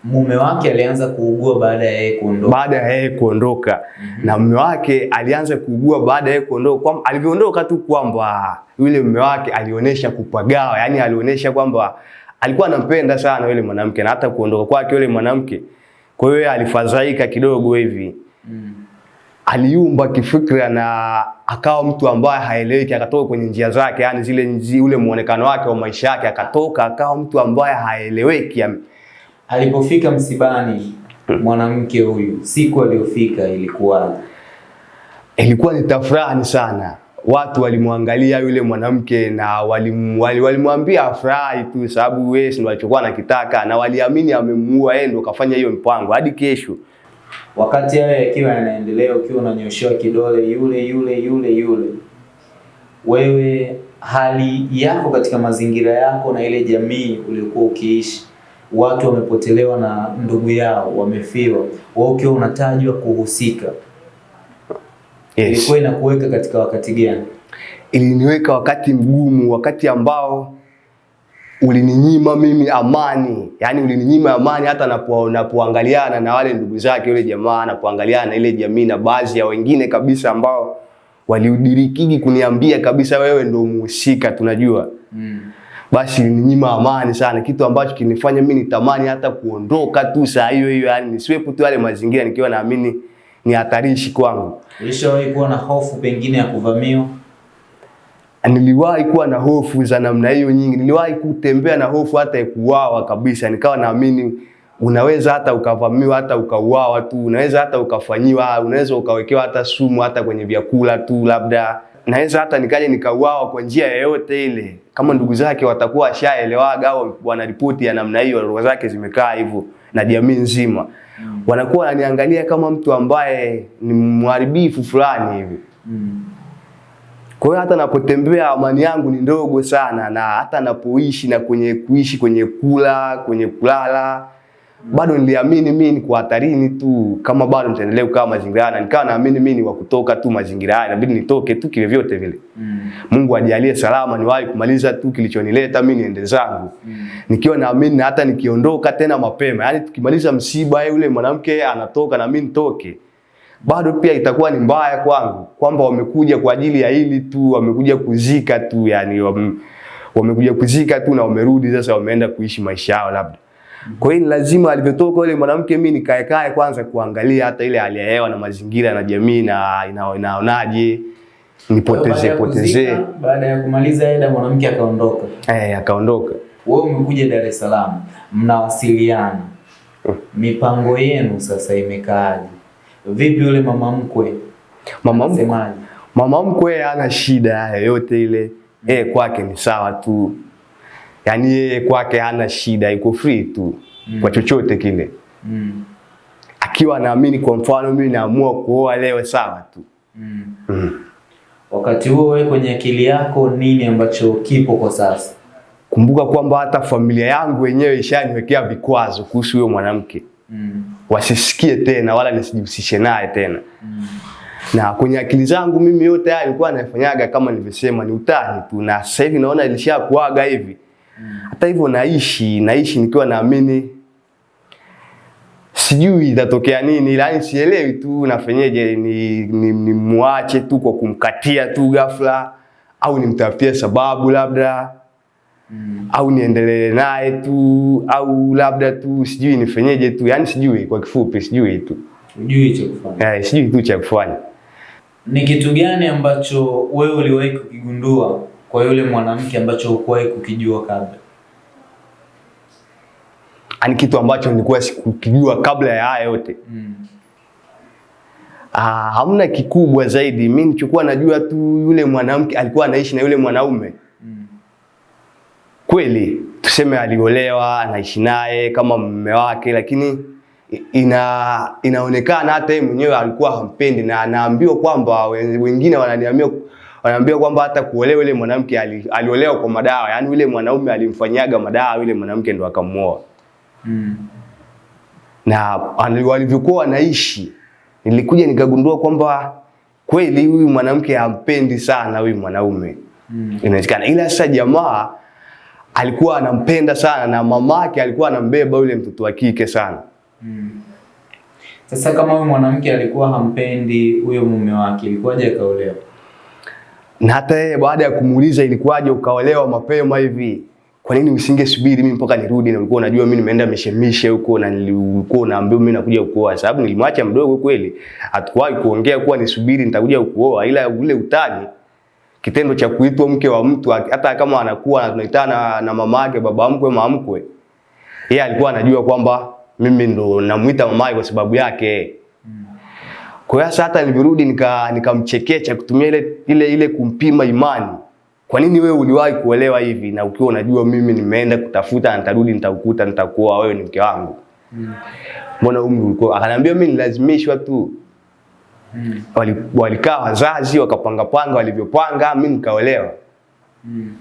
mume wake alianza kuugua baada ya yeye kuondoka. Baada ya yeye kuondoka mm -hmm. na mume wake alianza kuugua baada ya yeye kuondoka, kwamba alivyoondoka tu kwamba yule mume wake alionyesha kupagawa, yani alionyesha kwamba alikuwa anampenda sana yule mwanamke na hata kuondoka kwake yule mwanamke, kwa hiyo alifadhaika kidogo hivi Mm. Aliumba kifikra na akawa mtu ambaye haeleweki, akatoka kwenye njia zake, yani zile nji, ule muonekano wake wa maisha yake, akatoka akawa mtu ambaye haeleweki. Alipofika msibani mwanamke huyu, siku aliyofika ilikuwa Ilikuwa ni tafurani sana, watu walimwangalia yule mwanamke na walimwambia wali- wali afurahi tu, sababu wewe ndio alichokuwa anakitaka, na waliamini amemuua yeye, ndio kafanya hiyo mpango hadi kesho. Wakati hayo yakiwa yanaendelea, ukiwa unanyoshewa kidole yule yule yule yule, wewe hali yako katika mazingira yako na ile jamii uliokuwa ukiishi, watu wamepotelewa na ndugu yao, wamefiwa, wewe ukiwa unatajwa kuhusika, Yes. ilikuwa inakuweka katika wakati gani? iliniweka wakati mgumu, wakati ambao ulininyima mimi amani, yani ulininyima amani hata napo, napoangaliana na wale ndugu zake yule jamaa, napoangaliana na ile jamii na baadhi ya wengine kabisa ambao waliudirikigi kuniambia kabisa, wewe ndio muhusika, tunajua Mm. basi ulininyima amani sana, kitu ambacho kinifanya mimi nitamani hata kuondoka tu saa hiyo hiyo, yani nisiwepo tu yale mazingira nikiwa naamini ni hatarishi kwangu. Ulishawahi kuwa na hofu pengine ya kuvamiwa? Niliwahi kuwa na hofu za namna hiyo nyingi. Niliwahi kutembea na hofu hata ya kuuawa kabisa, nikawa naamini unaweza hata ukavamiwa, hata ukauawa tu, unaweza hata ukafanyiwa, unaweza ukawekewa hata sumu hata kwenye vyakula tu, labda naweza hata nikaja nikauawa kwa njia yoyote ile, kama ndugu zake watakuwa washaelewaga au wanaripoti ya namna hiyo, roho zake zimekaa hivyo na jamii nzima wanakuwa wananiangalia kama mtu ambaye ni mharibifu fulani hivi. Mm. Kwa hiyo hata napotembea amani yangu ni ndogo sana, na hata napoishi na kwenye kuishi kwenye kula kwenye kulala bado niliamini mimi niko hatarini tu, kama bado nitaendelea kukaa mazingira haya, na nikawa naamini mimi ni wa kutoka tu mazingira haya, inabidi nitoke tu kile vyote vile. Mm. Mungu ajalie salama, niwahi kumaliza tu kilichonileta mimi niende zangu Mm. nikiwa naamini na hata nikiondoka tena mapema, yani tukimaliza msiba yule mwanamke anatoka na mimi nitoke, bado pia itakuwa ni mbaya kwangu kwamba wamekuja kwa ajili ya hili tu, wamekuja kuzika tu, yani wamekuja kuzika tu na wamerudi sasa, wameenda kuishi maisha yao labda. Kwa hiyo lazima alivyotoka yule mwanamke, mimi nikae kae kwanza kuangalia hata ile hali ya hewa na mazingira na jamii na inaonaje, nipoteze poteze. Baada ya kumaliza eda, mwanamke akaondoka. Eh, akaondoka. Wewe umekuja Dar es Salaam, mnawasiliana, mipango yenu sasa imekaaje? Vipi yule mama mkwe Mama mkwe? Mama mkwe hana shida yoyote ile, yeye kwake ni sawa tu, yaani yeye kwake hana shida, iko free tu mm. kwa chochote kile, Mm. akiwa naamini Kwa mfano mimi naamua kuoa leo, sawa tu Mm. mm. Wakati huo wewe kwenye akili yako nini ambacho kipo kwa sasa? Kumbuka kwamba hata familia yangu wenyewe ishaniwekea vikwazo kuhusu huyo mwanamke, Mm. wasisikie tena wala nisijihusishe naye tena Mm. na kwenye akili zangu mimi yote haya nilikuwa nafanyaga kama nilivyosema ni utani tu, na sasa hivi naona ilishakuaga hivi. Hata hivyo naishi naishi nikiwa naamini, sijui itatokea nini, ila sielewi tu nafanyeje, ni, ni, ni muache tu kwa kumkatia tu ghafla, au nimtafutie sababu labda Mm. au niendelee naye tu, au labda tu sijui nifanyeje tu, yani sijui, kwa kifupi sijui tu sijui cha kufanya. eh, sijui tu cha kufanya. Ni kitu gani ambacho wewe uliwahi kukigundua kwa yule mwanamke ambacho hukuwahi kukijua kabla? Ani kitu ambacho nilikuwa sikukijua kabla ya haya yote. Mm. Ah, hamna kikubwa zaidi. Mimi nilichokuwa najua tu yule mwanamke alikuwa anaishi na yule mwanaume. Kweli tuseme aliolewa, anaishi naye kama mume wake, lakini ina inaonekana hata yeye mwenyewe alikuwa hampendi, na anaambiwa kwamba wengine wananiambia wanaambia kwamba hata kuolewa yule mwanamke ali, aliolewa kwa madawa, yaani yule mwanaume alimfanyaga madawa yule mwanamke ndo akamuoa. Mm. na walivyokuwa wanaishi, nilikuja nikagundua kwamba kweli huyu mwanamke hampendi sana huyu mwanaume Mm. inawezekana, ila sasa jamaa alikuwa anampenda sana na mamake alikuwa anambeba yule mtoto wa kike sana. Mm. Sasa kama huyo mwanamke alikuwa hampendi huyo mume wake, ilikuwaje akaolewa? Na hata yeye baada ya kumuuliza ilikuwaje ukaolewa mapema hivi, kwa nini usingesubiri mimi mpaka nirudi? Na ulikuwa unajua mimi nimeenda mishemishe huko na nilikuwa naambiwa mimi nakuja kuoa, sababu nilimwacha mdogo kweli, hatukuwahi kuongea kuwa nisubiri nitakuja kuoa, ila ule utani kitendo cha kuitwa mke wa mtu hata kama anakuwa tunaitana na, na mama yake baba mkwe mama mkwe, yeye alikuwa anajua kwamba mimi ndo namuita mama yake kwa sababu yake. Kwa hiyo hata nilirudi nika nikamchekecha kutumia ile ile ile kumpima imani. Kwa nini wewe uliwahi kuelewa hivi na ukiwa unajua mimi nimeenda kutafuta na nitarudi nitakukuta nitakuoa wewe ni mke wangu. Mbona Mm. Umri ulikuwa? Akaniambia mimi nilazimishwa tu. Mm. Wali- Walikaa wazazi wakapanga panga walivyopanga, mimi nikaolewa. Mm.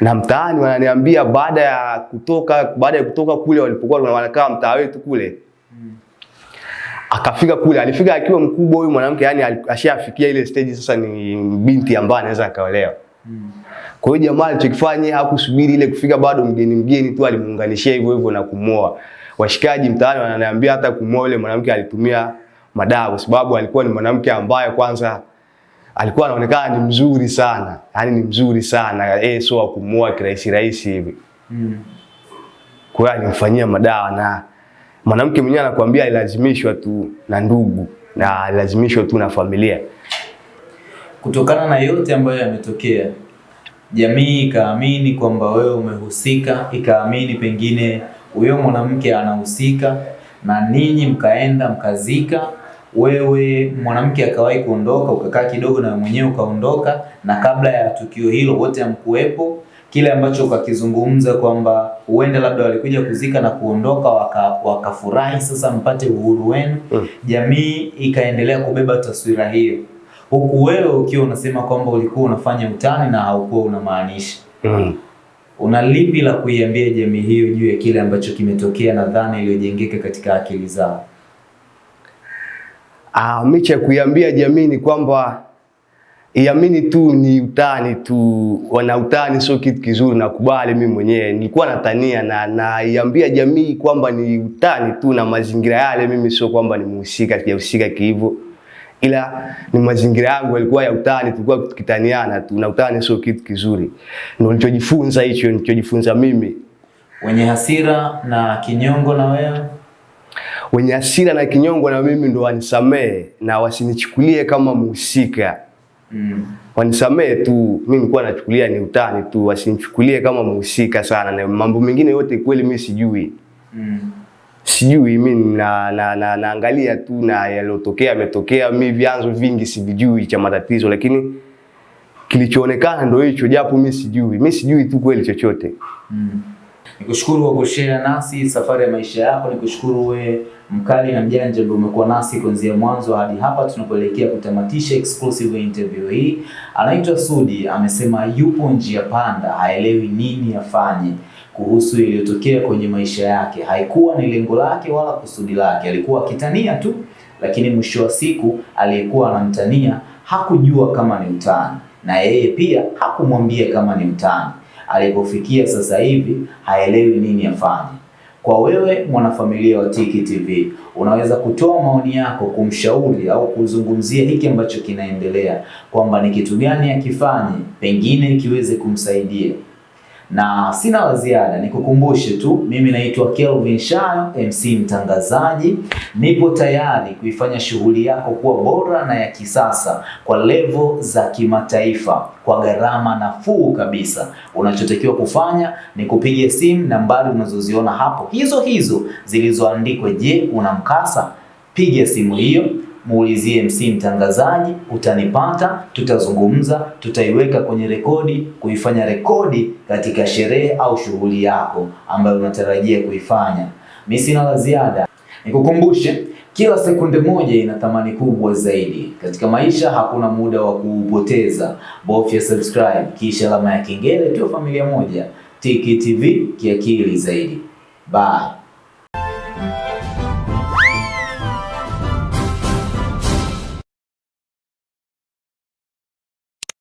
na mtaani wananiambia baada ya kutoka baada ya kutoka kule walipokuwa wanakaa mtaa wetu kule akafika kule alifika akiwa mkubwa huyu mwanamke yani ashafikia ile stage sasa ni binti ambaye anaweza akaolewa Mm. kwa hiyo jamaa alichokifanya hakusubiri ile kufika bado mgeni mgeni tu alimuunganishia hivyo hivyo na kumoa. washikaji mtaani wananiambia hata kumoa yule mwanamke alitumia madawa kwa sababu alikuwa ni mwanamke ambaye kwanza alikuwa anaonekana ni mzuri sana yani ni mzuri sana eh sio wa kumuoa kirahisi rahisi hivi Mm. kwa hiyo alimfanyia madawa na mwanamke mwenyewe anakuambia alilazimishwa tu na ndugu na alilazimishwa tu na familia. Kutokana na yote ambayo yametokea, jamii ikaamini kwamba wewe umehusika, ikaamini pengine huyo mwanamke anahusika, na ninyi mkaenda mkazika. Wewe mwanamke akawahi kuondoka, ukakaa kidogo na mwenyewe ukaondoka, na kabla ya tukio hilo wote hamkuwepo. Kile ambacho ukakizungumza kwamba huenda labda walikuja kuzika na kuondoka, wakafurahi, waka- sasa mpate uhuru wenu. Mm. Jamii ikaendelea kubeba taswira hiyo huku wewe ukiwa unasema kwamba ulikuwa unafanya utani na haukuwa unamaanisha. Mm. Una lipi la kuiambia jamii hiyo juu ya kile ambacho kimetokea na dhana iliyojengeka katika akili zao? Ah, mimi cha kuiambia jamii ni kwamba iamini tu ni utani tu, wana utani sio kitu kizuri, nakubali mimi mwenyewe nilikuwa natania na naiambia jamii kwamba ni utani tu, na mazingira yale mimi sio kwamba ni mhusika, sijahusika kihivyo, ila ni mazingira yangu yalikuwa ya utani, tulikuwa tukitaniana tu, na utani sio kitu kizuri. Ndio nilichojifunza hicho, nilichojifunza mimi. Wenye hasira na kinyongo na wewe? Wenye hasira na kinyongo na mimi ndo wanisamee na wasinichukulie kama mhusika. Mm. wanisamee tu, mimi nilikuwa nachukulia ni utani tu, wasinichukulie kama mhusika sana, na mambo mengine yote kweli mimi sijui, Mm. sijui mimi na, na, na, naangalia tu na yaliyotokea yametokea, mimi vyanzo vingi sivijui cha matatizo, lakini kilichoonekana ndo hicho, japo mimi sijui, mimi sijui tu kweli chochote. Mm. Nikushukuru kwa kushare nasi safari ya maisha yako. Nikushukuru we mkali na mjanja ambaye umekuwa nasi kuanzia mwanzo hadi hapa tunapoelekea kutamatisha exclusive interview hii. Anaitwa Sudi, amesema yupo njia panda, haelewi nini afanye kuhusu iliyotokea kwenye maisha yake. Haikuwa ni lengo lake wala kusudi lake, alikuwa akitania tu, lakini mwisho wa siku aliyekuwa anamtania hakujua kama ni mtani na yeye pia hakumwambia kama ni utani alipofikia sasa hivi haelewi nini afanye. Kwa wewe mwanafamilia wa Tiki TV, unaweza kutoa maoni yako kumshauri au kuzungumzia hiki ambacho kinaendelea, kwamba ni kitu gani akifanye pengine kiweze kumsaidia. Na sina la ziada, nikukumbushe tu, mimi naitwa Kelvin Shayo, MC mtangazaji. Nipo tayari kuifanya shughuli yako kuwa bora na ya kisasa kwa levo za kimataifa kwa gharama nafuu kabisa. Unachotakiwa kufanya ni kupiga simu nambari unazoziona hapo hizo hizo zilizoandikwa, je, una mkasa? Piga simu hiyo muulizie MC mtangazaji, utanipata, tutazungumza, tutaiweka kwenye rekodi, kuifanya rekodi katika sherehe au shughuli yako ambayo unatarajia kuifanya. Mimi sina la ziada, nikukumbushe kila sekunde moja ina thamani kubwa zaidi katika maisha. Hakuna muda wa kuupoteza, bofya subscribe kisha alama ya kengele, tu familia moja. Tiki TV kiakili zaidi. Bye.